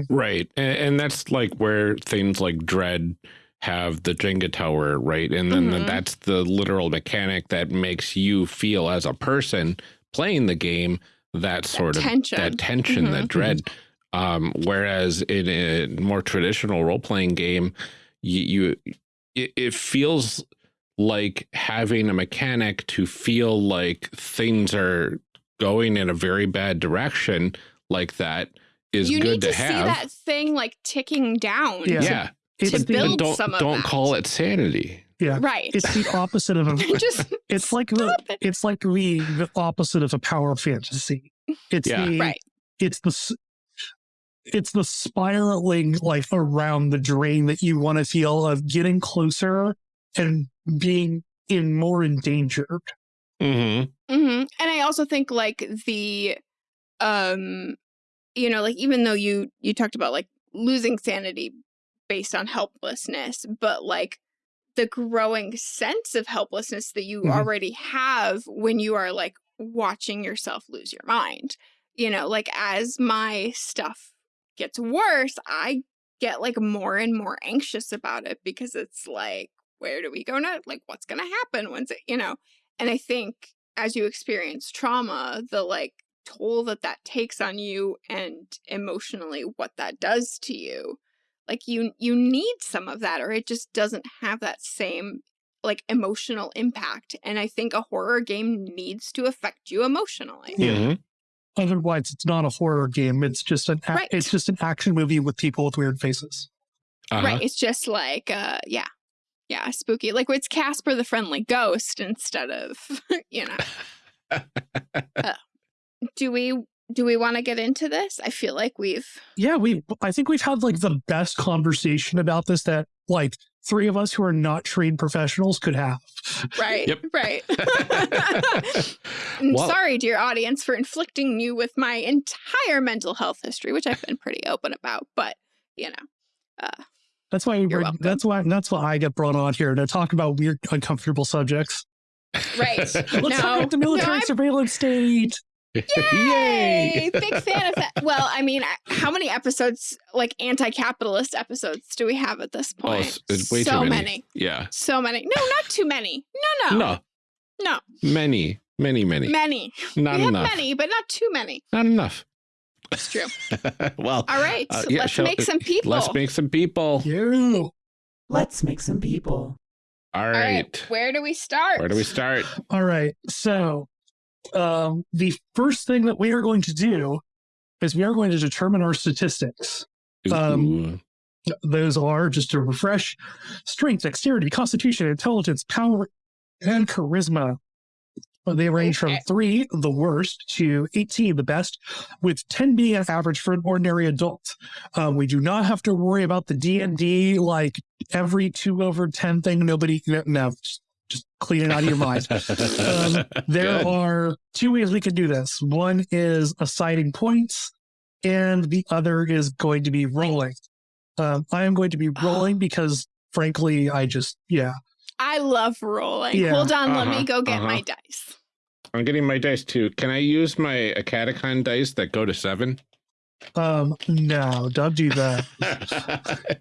Right. And, and that's like where things like Dread have the Jenga tower, right? And then Mhm. that's the literal mechanic that makes you feel as a person playing the game that sort of tension. that tension, that Mhm. dread. Um, whereas in a more traditional role playing game, you, you it, it feels like having a mechanic to feel like things are going in a very bad direction like that is you good need to, to, see that thing like ticking down. Yeah. yeah, It's To the, build don't some of don't that. call it sanity. yeah, Right. it's the opposite of a. just It's like the it. it's like the, the opposite of a power fantasy. It's Yeah. the Right. it's the it's the spiraling like around the drain that you want to feel of getting closer and being in more endangered. Mm-hmm. hmm And I also think like the, um, you know, like even though you you talked about like losing sanity based on helplessness, but like the growing sense of helplessness that you Mhm. already have when you are like watching yourself lose your mind. You know, like as my stuff gets worse, I get like more and more anxious about it because it's like, where do we go now? Like, what's going to happen? When's it, you know? And I think as you experience trauma, the like toll that that takes on you and emotionally what that does to you, like you you need some of that or it just doesn't have that same like emotional impact. And I think a horror game needs to affect you emotionally. Yeah. Mhm. Otherwise, it's not a horror game. It's just an a- Right. it's just an action movie with people with weird faces. Uh-huh. Right. It's just like uh yeah. Yeah, spooky. Like it's Casper the friendly ghost instead of, you know. Uh, do we do we want to get into this? I feel like we've Yeah, we. I think we've had like the best conversation about this that like three of us who are not trained professionals could have. right. Yep. Right. I'm Well- sorry, dear audience, for inflicting you with my entire mental health history, which I've been pretty open about, but you know. Uh, that's why You're we're, that's why that's why I get brought on here to talk about weird, uncomfortable subjects. Right. Let's talk about the military No, surveillance state. Yay! Big fan of that. Well, I mean, how many episodes, like anti-capitalist episodes, do we have at this Oh, point? it's, it's way so too many. many. Yeah. So many. No, not too many. No, no. No. No. Many, many, many. Many. Not we enough. have many, but not too many. Not enough. It's true. well, All right. Uh, yeah, let's shall- make some people. let's make some people. Yeah. Let's make some people. All All right. right. Where do we start? Where do we start? All right. So, um, the first thing that we are going to do is we are going to determine our statistics. Um, Those are just to refresh: strength, dexterity, constitution, intelligence, power, and charisma. They range from three, the worst, to 18, the best, with 10 being an average for an ordinary adult. Um, we do not have to worry about the D&D, like every two over 10 thing. Nobody, no, just, just clean it out of your mind. Um, There Good. are two ways we can do this. One is assigning points, and the other is going to be rolling. Um, I am going to be rolling because, frankly, I just, yeah. I love rolling. Yeah. Hold on, let Uh-huh, me go get uh-huh. my dice. I'm getting my dice too. Can I use my AcadeCon dice that go to seven? Um, no, don't do that.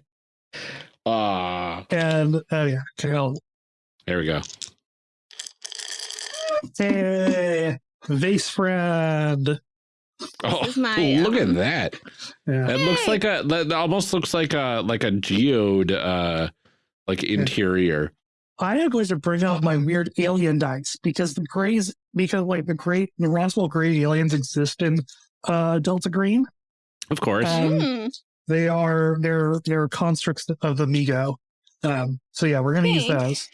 Ah, And oh yeah, okay, I'll, there we go. hey, vase friend. Oh, my, look um, at that. Yeah. That looks like a that almost looks like a like a geode uh like interior. I am going to bring out my weird alien dice because the grays, because like the great, the Roswell gray aliens exist in uh, Delta Green. Of course. Um, Hmm. They are they're they're constructs of the Mi-Go. Um, so yeah, we're gonna use those.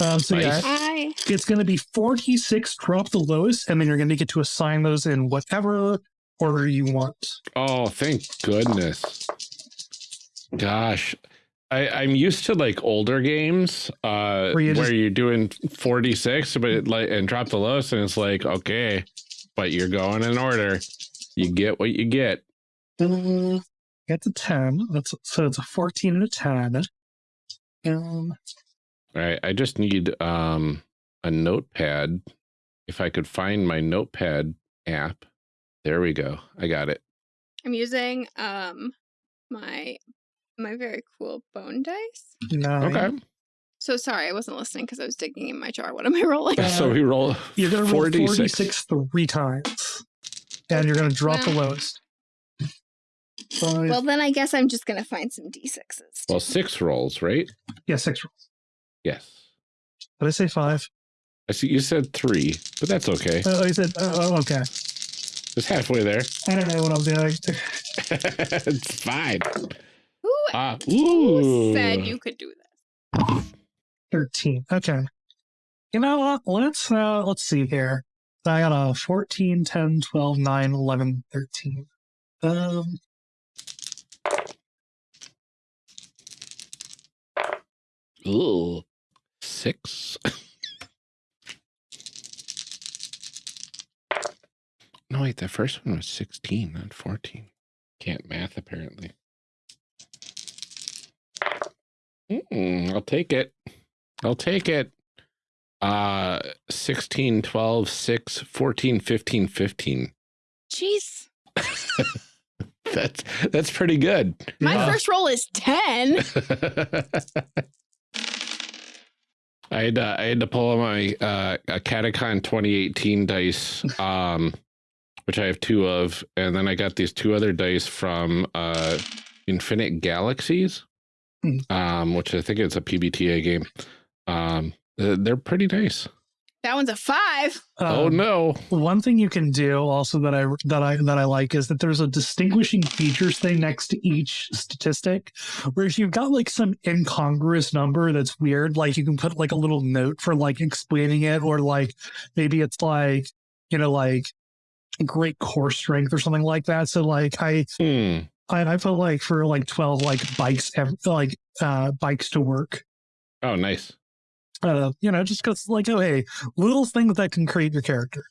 Um, so yeah, Nice. I it's gonna be 4d6 drop the lowest, and then you're gonna get to assign those in whatever order you want. Oh, thank goodness. Gosh. I, I'm used to like older games uh, Where where, you just- you're doing 4d6, but it, like and drop the lowest, and it's like okay, but you're going in order. You get what you get. Uh, Get to 10. That's so it's a 14 and a 10. Um, All right, I just need um a notepad. If I could find my notepad app. There we go. I got it. I'm using um my my very cool bone dice. nine. Okay. So sorry, I wasn't listening because I was digging in my jar. What am I rolling? Uh, so we roll You're gonna roll 4d6. 4d6 three times. And you're gonna drop the Well- lowest. Five, well, then I guess I'm just gonna find some d6s. Well, six rolls, right? yeah, six rolls. Yes. Did I say five? I see you said three, but that's okay. Oh, I said, oh, oh, okay. It's halfway there. I don't know what I'm doing. it's fine. Who, Ah, who said you could do this? 13. Okay. You know what? Let's, uh, let's see here. I got a 14, 10, 12, 9, 11, 13. Um, Ooh. Six. no, wait, the first one was 16, not 14. Can't math, apparently. Mm, I'll take it. I'll take it. Uh, 16, 12, 6, 14, 15, 15. Jeez, That's that's pretty good. my yeah. first roll is ten. I had uh, I had to pull out my uh, AcadeCon 2018 dice, um, which I have two of, and then I got these two other dice from uh, Infinite Galaxies, Hmm. um, which I think is a PBTA game. Um, they're pretty nice. That one's a five. oh um, no! One thing you can do also that I that I that I like is that there's a distinguishing features thing next to each statistic, where if you've got like some incongruous number that's weird, like you can put like a little note for like explaining it, or like maybe it's like you know like great core strength or something like that. So like I Hmm. I, I felt like for like twelve like bikes ev- like uh bikes to work. Oh, nice. Uh, you know, just because like oh hey, little things that can create your character.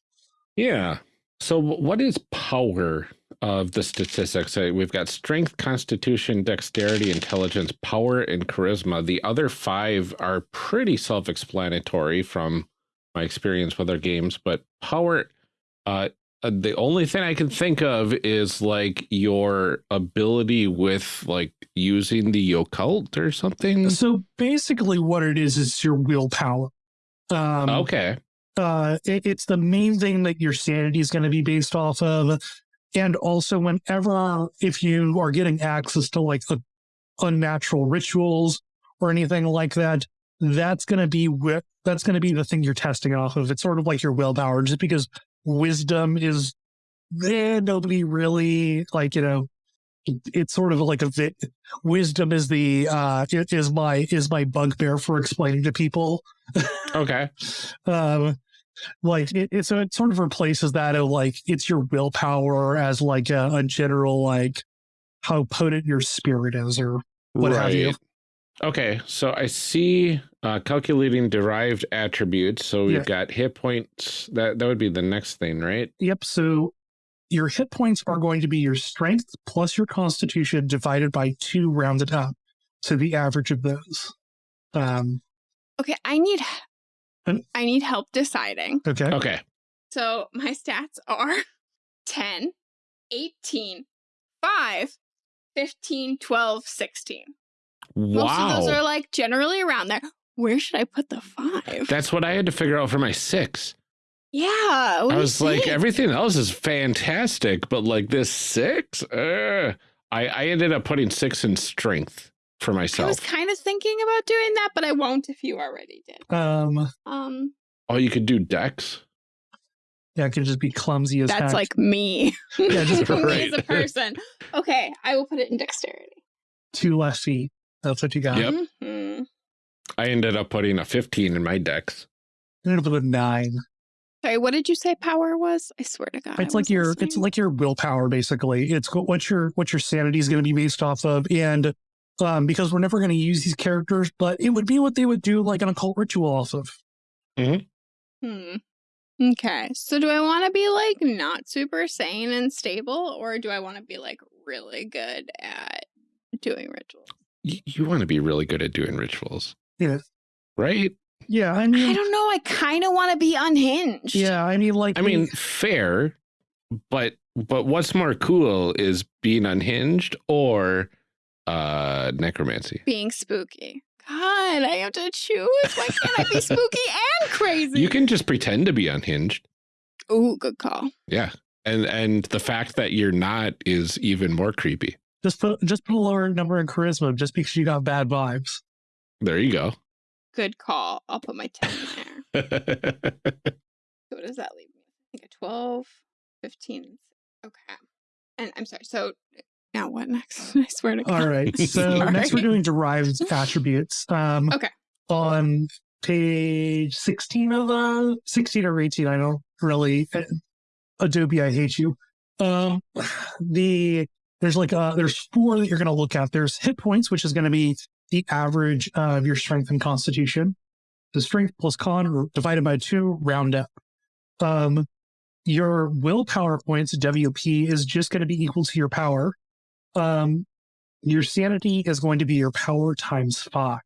Yeah. So what is power of the statistics? We've got strength, constitution, dexterity, intelligence, power, and charisma. The other five are pretty self-explanatory from my experience with other games, but power, uh, the only thing I can think of is like your ability with like using the occult or something. So basically, what it is is your willpower. Um, Okay. uh, it, it's the main thing that your sanity is going to be based off of, and also whenever if you are getting access to like a, unnatural rituals or anything like that, that's going to be that's going to be the thing you're testing off of. It's sort of like your willpower, just because wisdom is eh, nobody really like you know. it- It's sort of like a bit. Wisdom is the uh is my is my bugbear for explaining to people Okay. um like it, it so it sort of replaces that of like it's your willpower as like a, a general like how potent your spirit is or what have you. Okay, so I see uh, calculating derived attributes. So we've Yeah. got hit points. That that would be the next thing, right? yep so your hit points are going to be your strength plus your constitution divided by two rounded up so the average of those um Okay, I need I need help deciding. Okay. Okay. So my stats are 10, 18, 5, 15, 12, 16. Most of those are like generally around there. Where should I put the five? That's what I had to figure out for my six. yeah. what I was like, think? everything else is fantastic, but like this six, uh, I, I ended up putting six in strength for myself. I was kind of thinking about doing that, but I won't if you already did. Um, Um, Oh, you could do dex. yeah, it could just be clumsy as that's heck. like me. Yeah, just- me as a person. Okay, I will put it in dexterity. two less feet. That's what you got. Yep. Mhm. I ended up putting a 15 in my decks. You ended up with a nine. Sorry, what did you say power was? I swear to God. It's like wasn't your it's like your willpower basically. It's what what your what your sanity is going to be based off of, and um, because we're never going to use these characters, but it would be what they would do like an occult ritual off of. Hmm. Okay. So do I want to be like not super sane and stable, or do I want to be like really good at doing rituals? Y- you want to be really good at doing rituals, Yes. right? yeah. I mean I don't know. I kind of want to be unhinged. yeah. I mean, like I mean, fair, but but what's more cool is being unhinged or uh necromancy. Being spooky. God, I have to choose. Why can't I be spooky and crazy? You can just pretend to be unhinged. Ooh, good call. Yeah. And and the fact that you're not is even more creepy. Just put just put a lower number in charisma just because you got bad vibes. There you go. Good call. I'll put my 10 in there. So what does that leave me? I think a 12, 15. Okay. And I'm sorry. So now what next? I swear to God. All right. So next we're doing derived attributes. Um, Okay. On page 16 of uh 16 or 18, I don't really Adobe, I hate you. Um the there's like uh there's four that you're gonna look at. There's hit points, which is gonna be the average of your strength and constitution. The strength plus con divided by two, round up. Um your willpower points, WP, is just going to be equal to your power. Um, your sanity is going to be your power times five.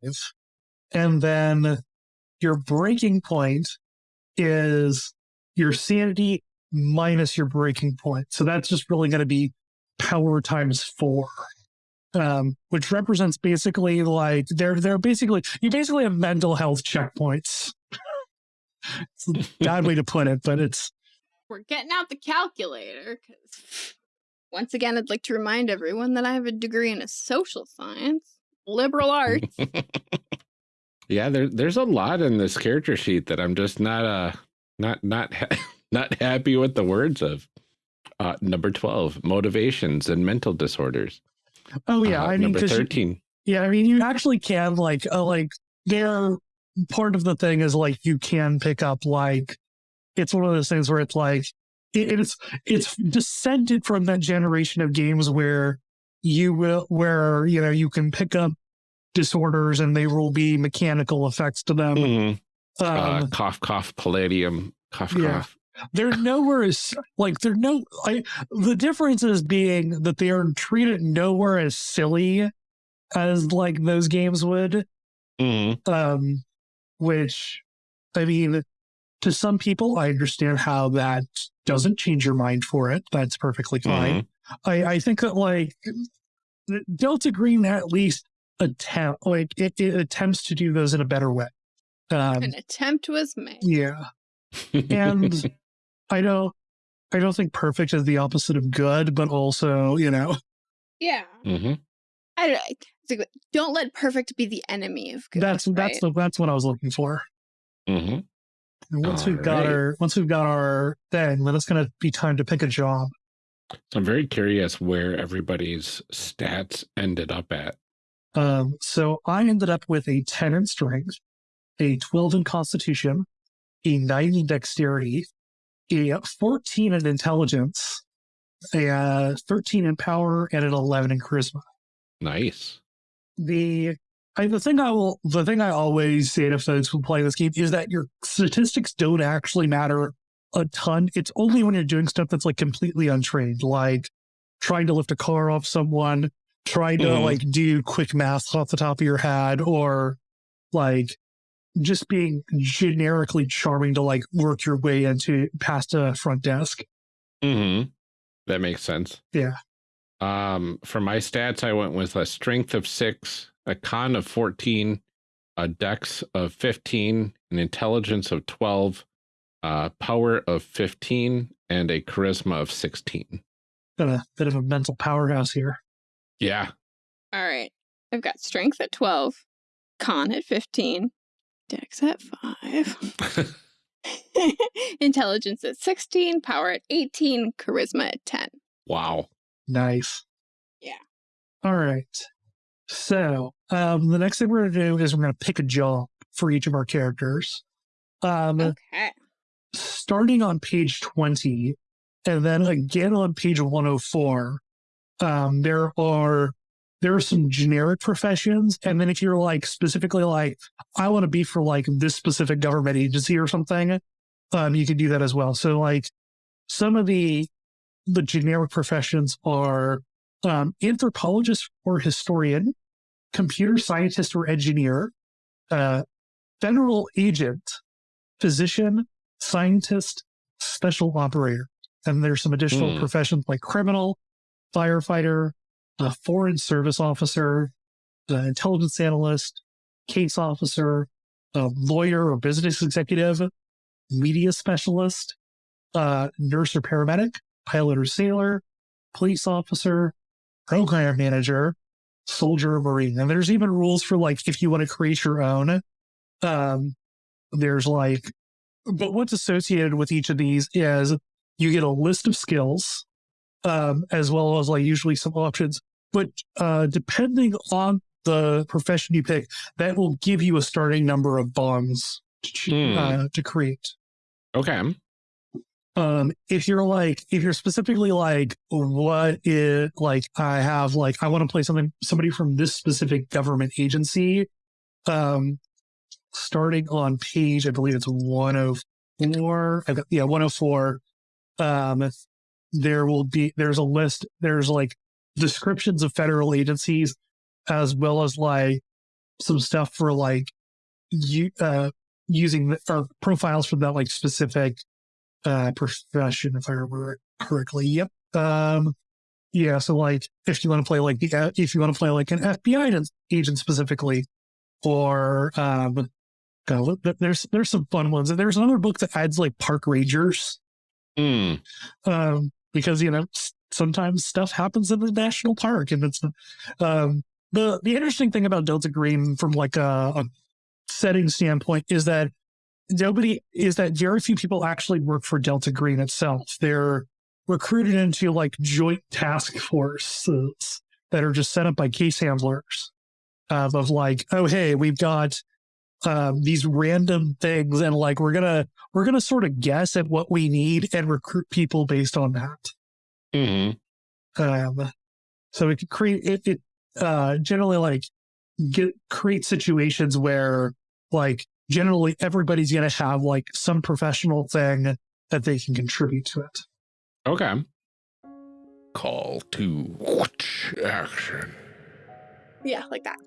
And then your breaking point is your sanity minus your breaking point. So that's just really going to be power times four. Um, which represents basically like they're they're basically you basically have mental health checkpoints. it's a bad way to put it, but it's We're getting out the calculator because once again, I'd like to remind everyone that I have a degree in a social science, liberal arts. yeah, there there's a lot in this character sheet that I'm just not uh not not ha not happy with the words of. Uh, number 12, motivations and mental disorders. oh yeah, Uh, I mean number 'cause you- 13. Yeah, I mean, you actually can like, uh, like there. Part of the thing is like you can pick up like it's one of those things where it's like it, it's it's descended from that generation of games where you will where you know you can pick up disorders and there will be mechanical effects to them. Mhm. uh, Um, cough, cough, palladium, cough, Yeah. cough. They're nowhere as like they're no. I the difference is being that they are treated nowhere as silly as like those games would. Mhm. um, which I mean, to some people, I understand how that doesn't change your mind for it. That's perfectly fine. I, I think that like Delta Green at least attempt like it, it attempts to do those in a better way. Um, An attempt was made. yeah, and I don't, I don't think perfect is the opposite of good, but also you know, Yeah. Mm -hmm. I don't, it's like, don't let perfect be the enemy of good. that's that's the, that's what I was looking for. Mm -hmm. And once we've got Alright. our once we've got our thing, then it's going to be time to pick a job. So I'm very curious where everybody's stats ended up at. Um, so I ended up with a 10 in strength, a 12 in constitution, a 9 in dexterity, a 14 in intelligence, a uh, 13 in power, and an 11 in charisma. Nice. The I, the thing I will the thing I always say to folks who play this game is that your statistics don't actually matter a ton. It's only when you're doing stuff that's like completely untrained, like trying to lift a car off someone, trying to Mhm. like do quick math off the top of your head, or like just being generically charming to like work your way into past a front desk. Mm-hmm. That makes sense. Yeah. Um, for my stats, I went with a strength of six, a con of 14, a dex of 15, an intelligence of 12, uh, power of 15, and a charisma of 16. Got a bit of a mental powerhouse here. Yeah. All right. I've got strength at 12, con at 15, dex at 5, intelligence at 16, power at 18, charisma at 10. wow. Nice. Yeah. All right. So um, the next thing we're going to do is we're going to pick a job for each of our characters. Um, Okay. starting on page 20 and then again on page 104 um, there are there are some generic professions and then if you're like specifically like i want to be for like this specific government agency or something um, you can do that as well so like some of the the generic professions are um, anthropologist or historian computer scientist or engineer uh, federal agent physician scientist, special operator. And there's some additional Hmm. professions like criminal, firefighter, a foreign service officer, the intelligence analyst, case officer, a lawyer or business executive, media specialist, uh, nurse or paramedic, pilot or sailor, police officer, program manager, soldier or marine. And there's even rules for like if you want to create your own. Um, there's like but what's associated with each of these is you get a list of skills um, as well as like usually some options but uh, depending on the profession you pick that will give you a starting number of bonds to, Hmm. uh, to create Okay. um if you're like if you're specifically like what is like i have like i want to play something somebody from this specific government agency um starting on page i believe it's 104 i've got yeah 104 um there will be there's a list there's like descriptions of federal agencies as well as like some stuff for like you uh using the, or profiles for that like specific uh profession if i remember it correctly yep um yeah so like if you want to play like the uh, if you want to play like an fbi agent- specifically or um God, there's there's some fun ones and there's another book that adds like park rangers Hmm. um because you know sometimes stuff happens in the national park and it's um the the interesting thing about delta green from like a, a setting standpoint is that nobody is that very few people actually work for delta green itself. They're recruited into like joint task forces that are just set up by case handlers uh, of like oh hey we've got um, these random things and like we're gonna we're gonna sort of guess at what we need and recruit people based on that hmm um, so it could create it, it uh, generally like get create situations where like generally everybody's gonna have like some professional thing that they can contribute to it Okay. Call to action. Yeah, like that.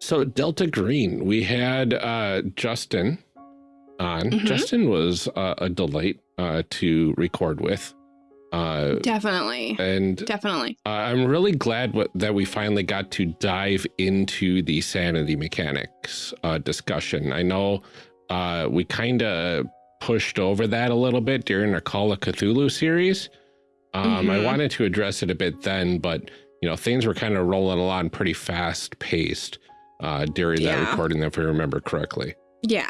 So Delta Green, we had uh, Justin on. Mhm. Justin was uh, a delight uh, to record with. Uh, Definitely. and Definitely. uh, I'm really glad what, that we finally got to dive into the sanity mechanics uh, discussion. I know uh, we kind of pushed over that a little bit during our Call of Cthulhu series. Um, I Mhm. wanted to address it a bit then, but you know things were kind of rolling along pretty fast paced uh, during that Yeah. recording, if I remember correctly. Yeah.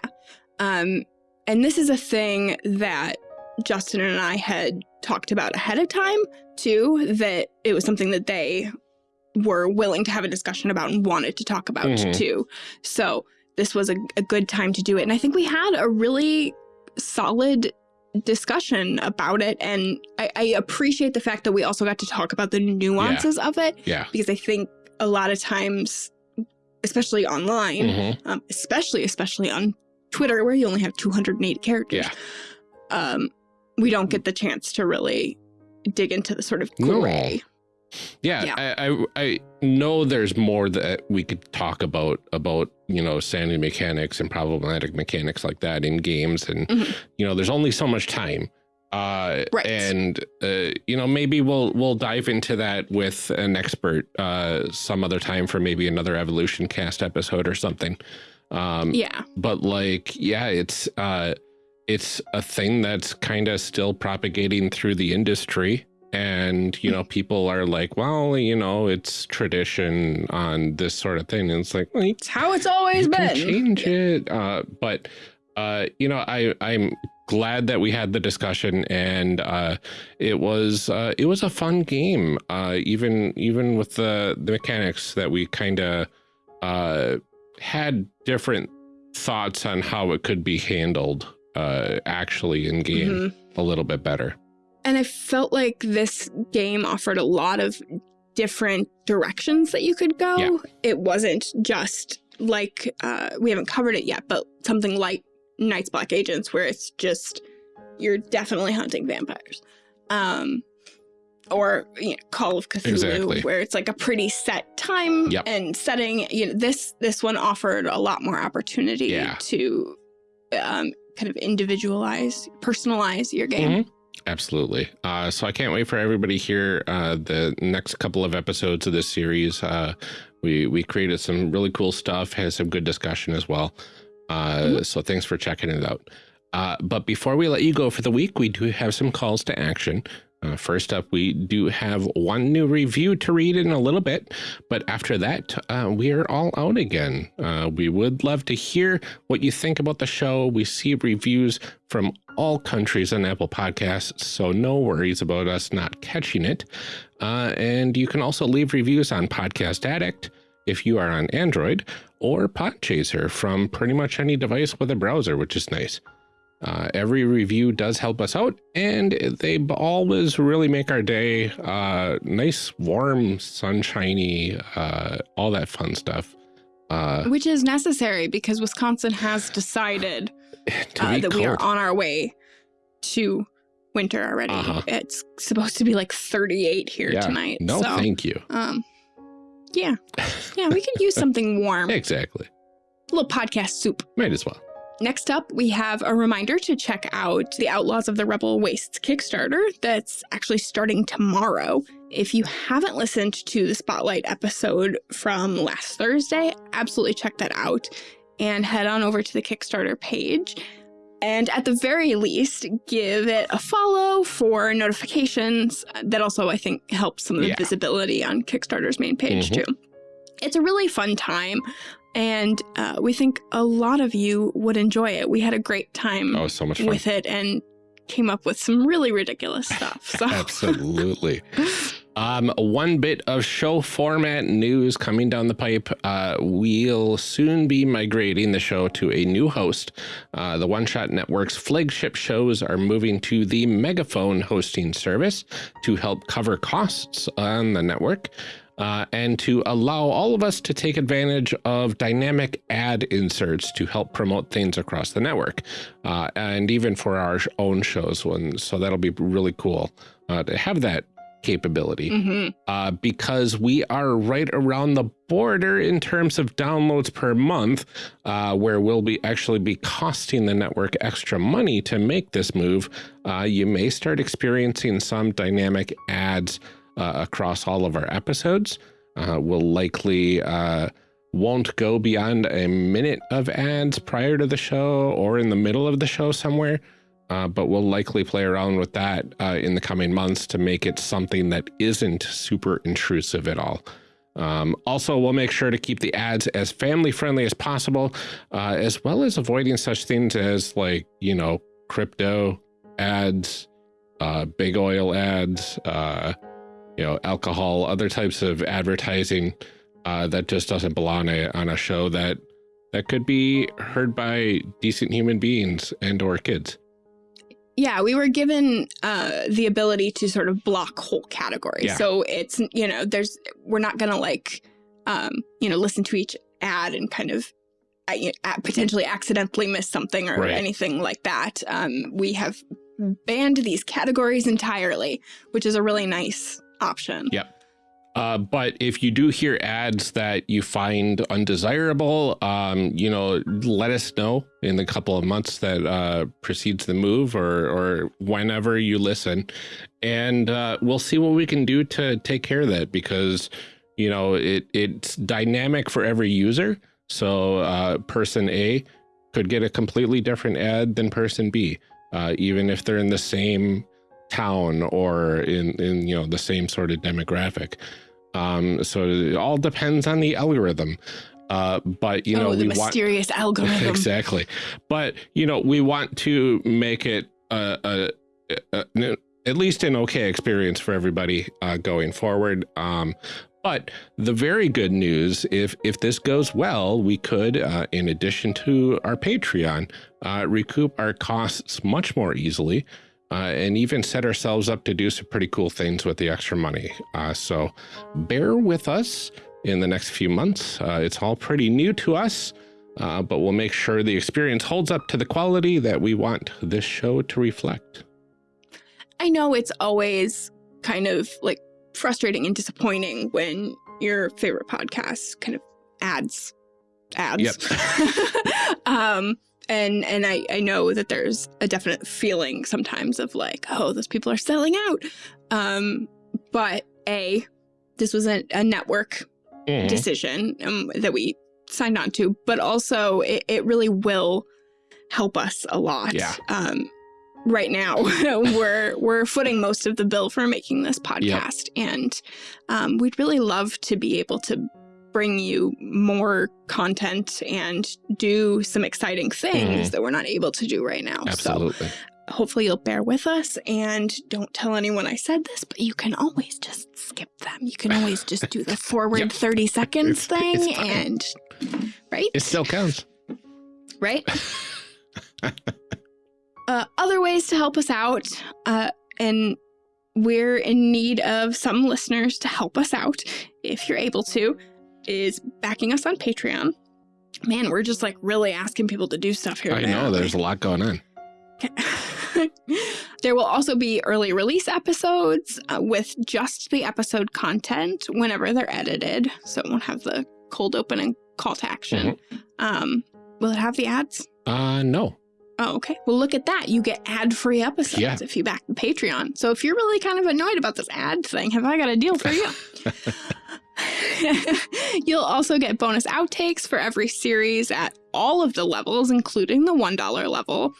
Um, and this is a thing that Justin and I had talked about ahead of time, too, that it was something that they were willing to have a discussion about and wanted to talk about, Mhm. too. So this was a, a good time to do it. And I think we had a really solid discussion about it. And I, I appreciate the fact that we also got to talk about the nuances of it Yeah. because I think a lot of times, especially online, Mhm. um, especially especially on Twitter where you only have 280 characters. Yeah. Um, we don't get the chance to really dig into the sort of No. gray. Yeah, Yeah. I, I I know there's more that we could talk about about you know sanity mechanics and problematic mechanics like that in games, and Mhm. you know there's only so much time. Uh, Right. And uh, you know maybe we'll we'll dive into that with an expert uh, some other time for maybe another evolution cast episode or something. Um, Yeah. but like yeah it's uh it's a thing that's kind of still propagating through the industry. And you know people are like well you know it's tradition on this sort of thing. And it's like well, It's how it's always you can been. change it. Uh but uh you know i i'm glad that we had the discussion and uh it was uh it was a fun game. Uh even even with the the mechanics that we kind of uh had different thoughts on how it could be handled uh actually in game Mhm. a little bit better And I felt like this game offered a lot of different directions that you could go. Yeah. It wasn't just like, uh, we haven't covered it yet, but something like Night's Black Agents, where it's just, you're definitely hunting vampires. Um, or you know, Call of Cthulhu, Exactly. where it's like a pretty set time Yep. and setting. You know, this this one offered a lot more opportunity Yeah. to um, kind of individualize, personalize your game. Mhm. Absolutely. Uh, so I can't wait for everybody here. Uh, the next couple of episodes of this series, uh, we we created some really cool stuff. Had some good discussion as well. Uh, Mhm. So thanks for checking it out. Uh, but before we let you go for the week, we do have some calls to action. Uh, first up, we do have one new review to read in a little bit, but after that, uh, we are all out again. Uh, we would love to hear what you think about the show. We see reviews from all countries on Apple Podcasts, so no worries about us not catching it. Uh, and you can also leave reviews on Podcast Addict if you are on Android, or Podchaser from pretty much any device with a browser, which is nice. Uh, every review does help us out, and they always really make our day uh, nice, warm, sunshiny, uh, all that fun stuff. Uh, Which is necessary because Wisconsin has decided uh, that we are on our way to winter already. Uh-huh. It's supposed to be like 38 here Yeah. tonight. No, so, thank you. um, yeah, yeah, we could use something warm. exactly. A little podcast soup. Might as well. Next up, we have a reminder to check out the Outlaws of the Rebel Wastes Kickstarter that's actually starting tomorrow. If you haven't listened to the Spotlight episode from last Thursday, absolutely check that out and head on over to the Kickstarter page. And at the very least, give it a follow for notifications. That also, I think, helps some of the Yeah. visibility on Kickstarter's main page, Mhm. too. It's a really fun time. And uh, we think a lot of you would enjoy it. We had a great time Oh, so much fun. with it and came up with some really ridiculous stuff. So Absolutely. Um, one bit of show format news coming down the pipe. Uh, we'll soon be migrating the show to a new host. Uh, the One Shot Network's flagship shows are moving to the Megaphone hosting service to help cover costs on the network. Uh, and to allow all of us to take advantage of dynamic ad inserts to help promote things across the network, uh, and even for our own shows. When so that'll be really cool uh, to have that capability Mhm. uh, because we are right around the border in terms of downloads per month, uh, where we'll be actually be costing the network extra money to make this move. Uh, you may start experiencing some dynamic ads across all of our episodes. Uh, we'll likely uh, won't go beyond a minute of ads prior to the show or in the middle of the show somewhere. Uh, but we'll likely play around with that uh, in the coming months to make it something that isn't super intrusive at all. Um, also, we'll make sure to keep the ads as family friendly as possible, uh, as well as avoiding such things as like, you know, crypto ads, uh, big oil ads, uh, you know, alcohol, other types of advertising uh, that just doesn't belong a, on a show that that could be heard by decent human beings and or kids. Yeah, we were given uh, the ability to sort of block whole categories. Yeah. So it's, you know, there's, we're not going to like, um, you know, listen to each ad and kind of uh, uh, potentially accidentally miss something or Right. anything like that. Um, we have banned these categories entirely, which is a really nice option. Yep. Uh, but if you do hear ads that you find undesirable, um, you know, let us know in the couple of months that uh, precedes the move or, or whenever you listen. And uh, we'll see what we can do to take care of that because, you know, it, it's dynamic for every user. So uh, person A could get a completely different ad than person B, uh, even if they're in the same town or in, in you know, the same sort of demographic. Um, so it all depends on the algorithm. Uh, but you oh, know, the we mysterious want algorithm. exactly. But you know, we want to make it a, a, a, a at least an okay experience for everybody uh, going forward. Um, but the very good news, if if this goes well, we could, uh, in addition to our Patreon, uh, recoup our costs much more easily uh, and even set ourselves up to do some pretty cool things with the extra money. Uh, so bear with us in the next few months. Uh, it's all pretty new to us, uh, but we'll make sure the experience holds up to the quality that we want this show to reflect. I know it's always kind of like frustrating and disappointing when your favorite podcast kind of ads ads. Yep. um, and and I, I know that there's a definite feeling sometimes of like, oh, those people are selling out. Um, but a this was a, a network Mhm. decision um, that we signed on to, but also it, it really will help us a lot. Yeah. Um, right now, we're we're footing most of the bill for making this podcast, and um, we'd really love to be able to bring you more content and do some exciting things Mhm. that we're not able to do right now. So Absolutely. hopefully you'll bear with us and don't tell anyone I said this, but you can always just skip them. You can always just do the forward Yep. 30 seconds It's- it's thing fine. and right? It still counts. right? uh, other ways to help us out, uh, and we're in need of some listeners to help us out, if you're able to, is backing us on Patreon. Man, we're just like really asking people to do stuff here. I today, know we? there's a lot going on. there will also be early release episodes uh, with just the episode content whenever they're edited. So it won't have the cold open and call to action. Um, will it have the ads? Uh, no. Oh, okay. Well, look at that. You get ad free episodes Yeah. if you back the Patreon. So if you're really kind of annoyed about this ad thing, have I got a deal for you? You'll also get bonus outtakes for every series at all of the levels, including the $1 level,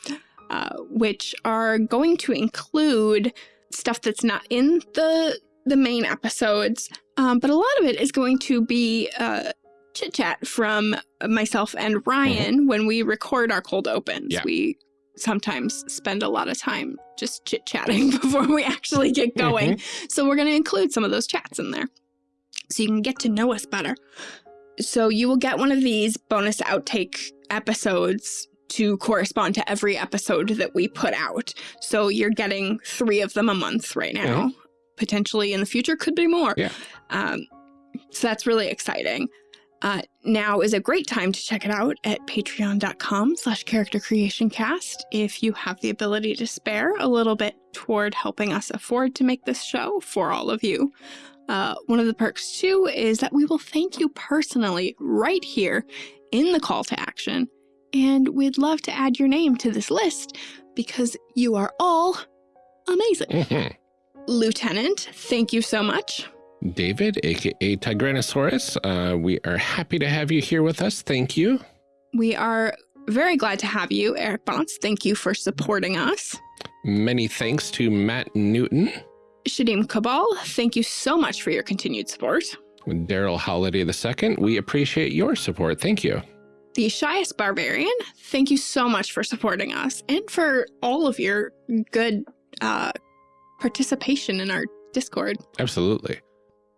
uh, which are going to include stuff that's not in the the main episodes, um, but a lot of it is going to be uh, chit chat from myself and Ryan when we record our cold opens. Yeah. We sometimes spend a lot of time just chit chatting before we actually get going. So we're going to include some of those chats in there so you can get to know us better. So you will get one of these bonus outtake episodes to correspond to every episode that we put out. So you're getting three of them a month right now. Potentially in the future could be more. Yeah. Um, so that's really exciting. Uh, now is a great time to check it out at patreon.com slash character creation cast if you have the ability to spare a little bit toward helping us afford to make this show for all of you. Uh, one of the perks too is that we will thank you personally right here in the call to action. And we'd love to add your name to this list because you are all amazing. Lieutenant, thank you so much. David, aka Tigranosaurus, uh, we are happy to have you here with us. Thank you. We are very glad to have you, Eric Bonts. Thank you for supporting us. Many thanks to Matt Newton, Shadim Kabal, thank you so much for your continued support. Daryl Holiday II. We appreciate your support. Thank you. The Shyest Barbarian, thank you so much for supporting us and for all of your good uh, participation in our Discord. Absolutely.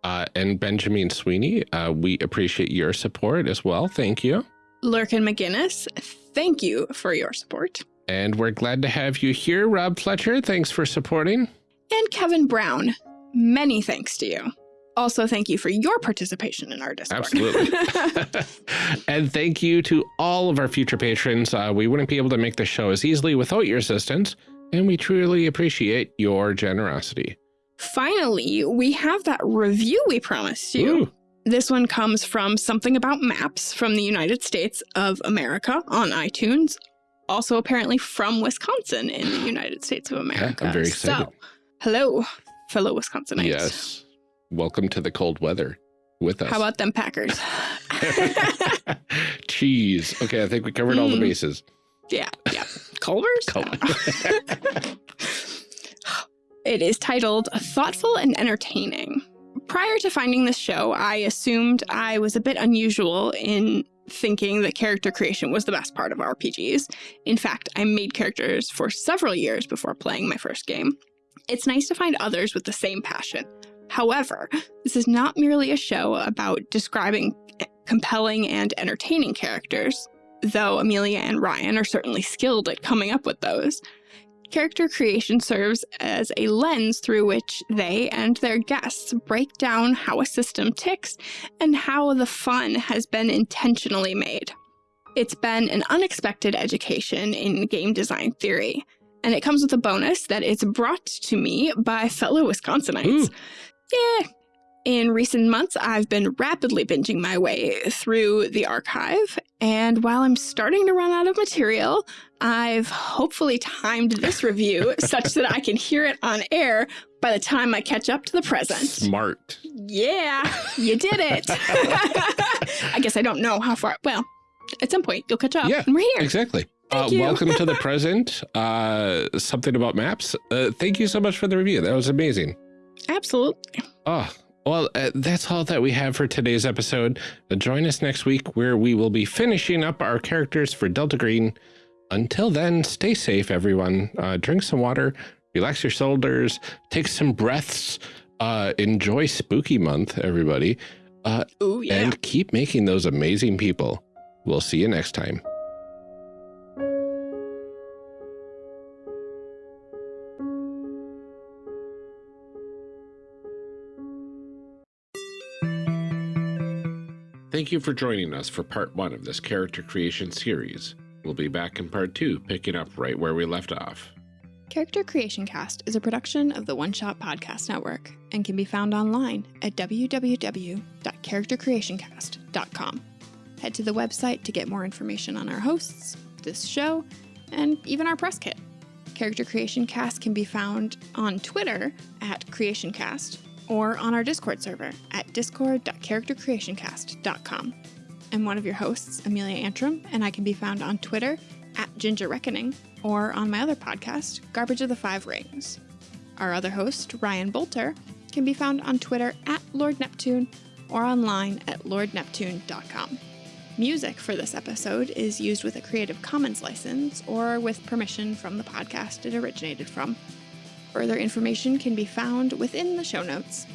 Uh, and Benjamin Sweeney, uh, we appreciate your support as well. Thank you. Lurkin McGinnis, thank you for your support. And we're glad to have you here, Rob Fletcher. Thanks for supporting. And Kevin Brown, many thanks to you. Also, thank you for your participation in our Discord. Absolutely. and thank you to all of our future patrons. Uh, we wouldn't be able to make the show as easily without your assistance, and we truly appreciate your generosity. Finally, we have that review we promised you. Ooh, This one comes from Something About Maps from the United States of America on iTunes. Also, apparently from Wisconsin in the United States of America. Yeah, I'm very excited. So, hello, fellow Wisconsinites. yes. Welcome to the cold weather with us. How about them Packers? Cheese. Okay, I think we covered all the Mm. bases. yeah, yeah. Culver's? Col- It is titled Thoughtful and Entertaining. Prior to finding this show, I assumed I was a bit unusual in thinking that character creation was the best part of RPGs. In fact, I made characters for several years before playing my first game. It's nice to find others with the same passion. However, this is not merely a show about describing eh, compelling and entertaining characters, though Amelia and Ryan are certainly skilled at coming up with those. Character creation serves as a lens through which they and their guests break down how a system ticks and how the fun has been intentionally made. It's been an unexpected education in game design theory, and it comes with a bonus that it's brought to me by fellow Wisconsinites. Yeah. In recent months, I've been rapidly binging my way through the archive, and while I'm starting to run out of material, I've hopefully timed this review such that I can hear it on air by the time I catch up to the present. Smart. Yeah, you did it. I guess I don't know how far. Well, at some point you'll catch up, Yeah, and we're here. Exactly. Uh, welcome to the present. Uh, something about maps. Uh, thank you so much for the review. That was amazing. Absolutely. Oh, well, uh, that's all that we have for today's episode. Uh, join us next week where we will be finishing up our characters for Delta Green. Until then, stay safe, everyone. Uh, drink some water, relax your shoulders, take some breaths, uh, enjoy Spooky Month, everybody, uh, Ooh, yeah. and keep making those amazing people. We'll see you next time. Thank you for joining us for part one of this character creation series. We'll be back in part two, picking up right where we left off. Character Creation Cast is a production of the One Shot Podcast Network and can be found online at www.charactercreationcast.com. Head to the website to get more information on our hosts, this show, and even our press kit. Character Creation Cast can be found on Twitter at CreationCast or on our Discord server at discord.charactercreationcast.com. I'm one of your hosts, Amelia Antrim, and I can be found on Twitter at Ginger Reckoning or on my other podcast, Garbage of the Five Rings. Our other host, Ryan Boelter, can be found on Twitter at Lord Neptune or online at lordneptune.com. Music for this episode is used with a Creative Commons license or with permission from the podcast it originated from. Further information can be found within the show notes.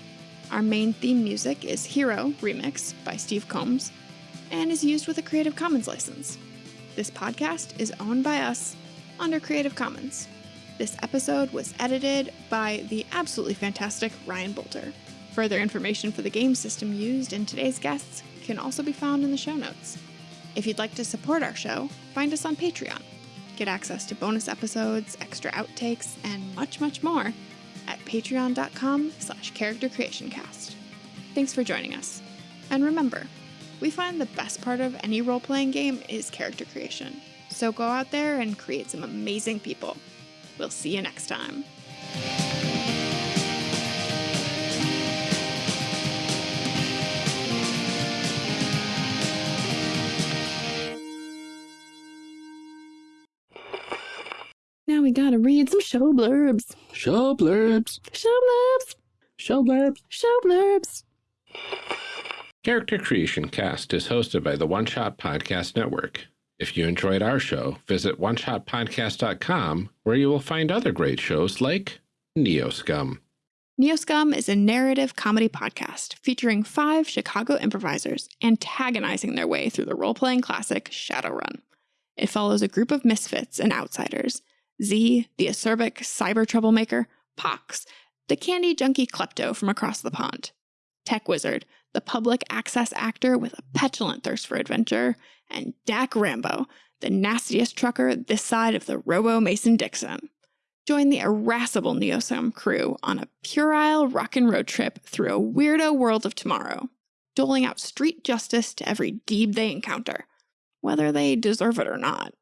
Our main theme music is Hero Remix by Steve Combs and is used with a Creative Commons license. This podcast is owned by us under Creative Commons. This episode was edited by the absolutely fantastic Ryan Boelter. Further information for the game system used in today's guests can also be found in the show notes. If you'd like to support our show, find us on Patreon. Get access to bonus episodes, extra outtakes, and much, much more at patreon.com slash charactercreationcast. Thanks for joining us. And remember, we find the best part of any role-playing game is character creation. So go out there and create some amazing people. We'll see you next time. Now we gotta read some show blurbs. Show blurbs. Show blurbs. Show blurbs. Show blurbs. Character Creation Cast is hosted by the One Shot Podcast Network. If you enjoyed our show, visit oneshotpodcast.com where you will find other great shows like Neoscum. Neoscum is a narrative comedy podcast featuring five Chicago improvisers antagonizing their way through the role playing classic Shadowrun. It follows a group of misfits and outsiders Z, the acerbic cyber troublemaker, Pox, the candy junkie klepto from across the pond, Tech Wizard, the public access actor with a petulant thirst for adventure, and Dak Rambo, the nastiest trucker this side of the Robo Mason Dixon. Join the irascible Neoscum crew on a puerile rock and road trip through a weirdo world of tomorrow, doling out street justice to every deeb they encounter, whether they deserve it or not.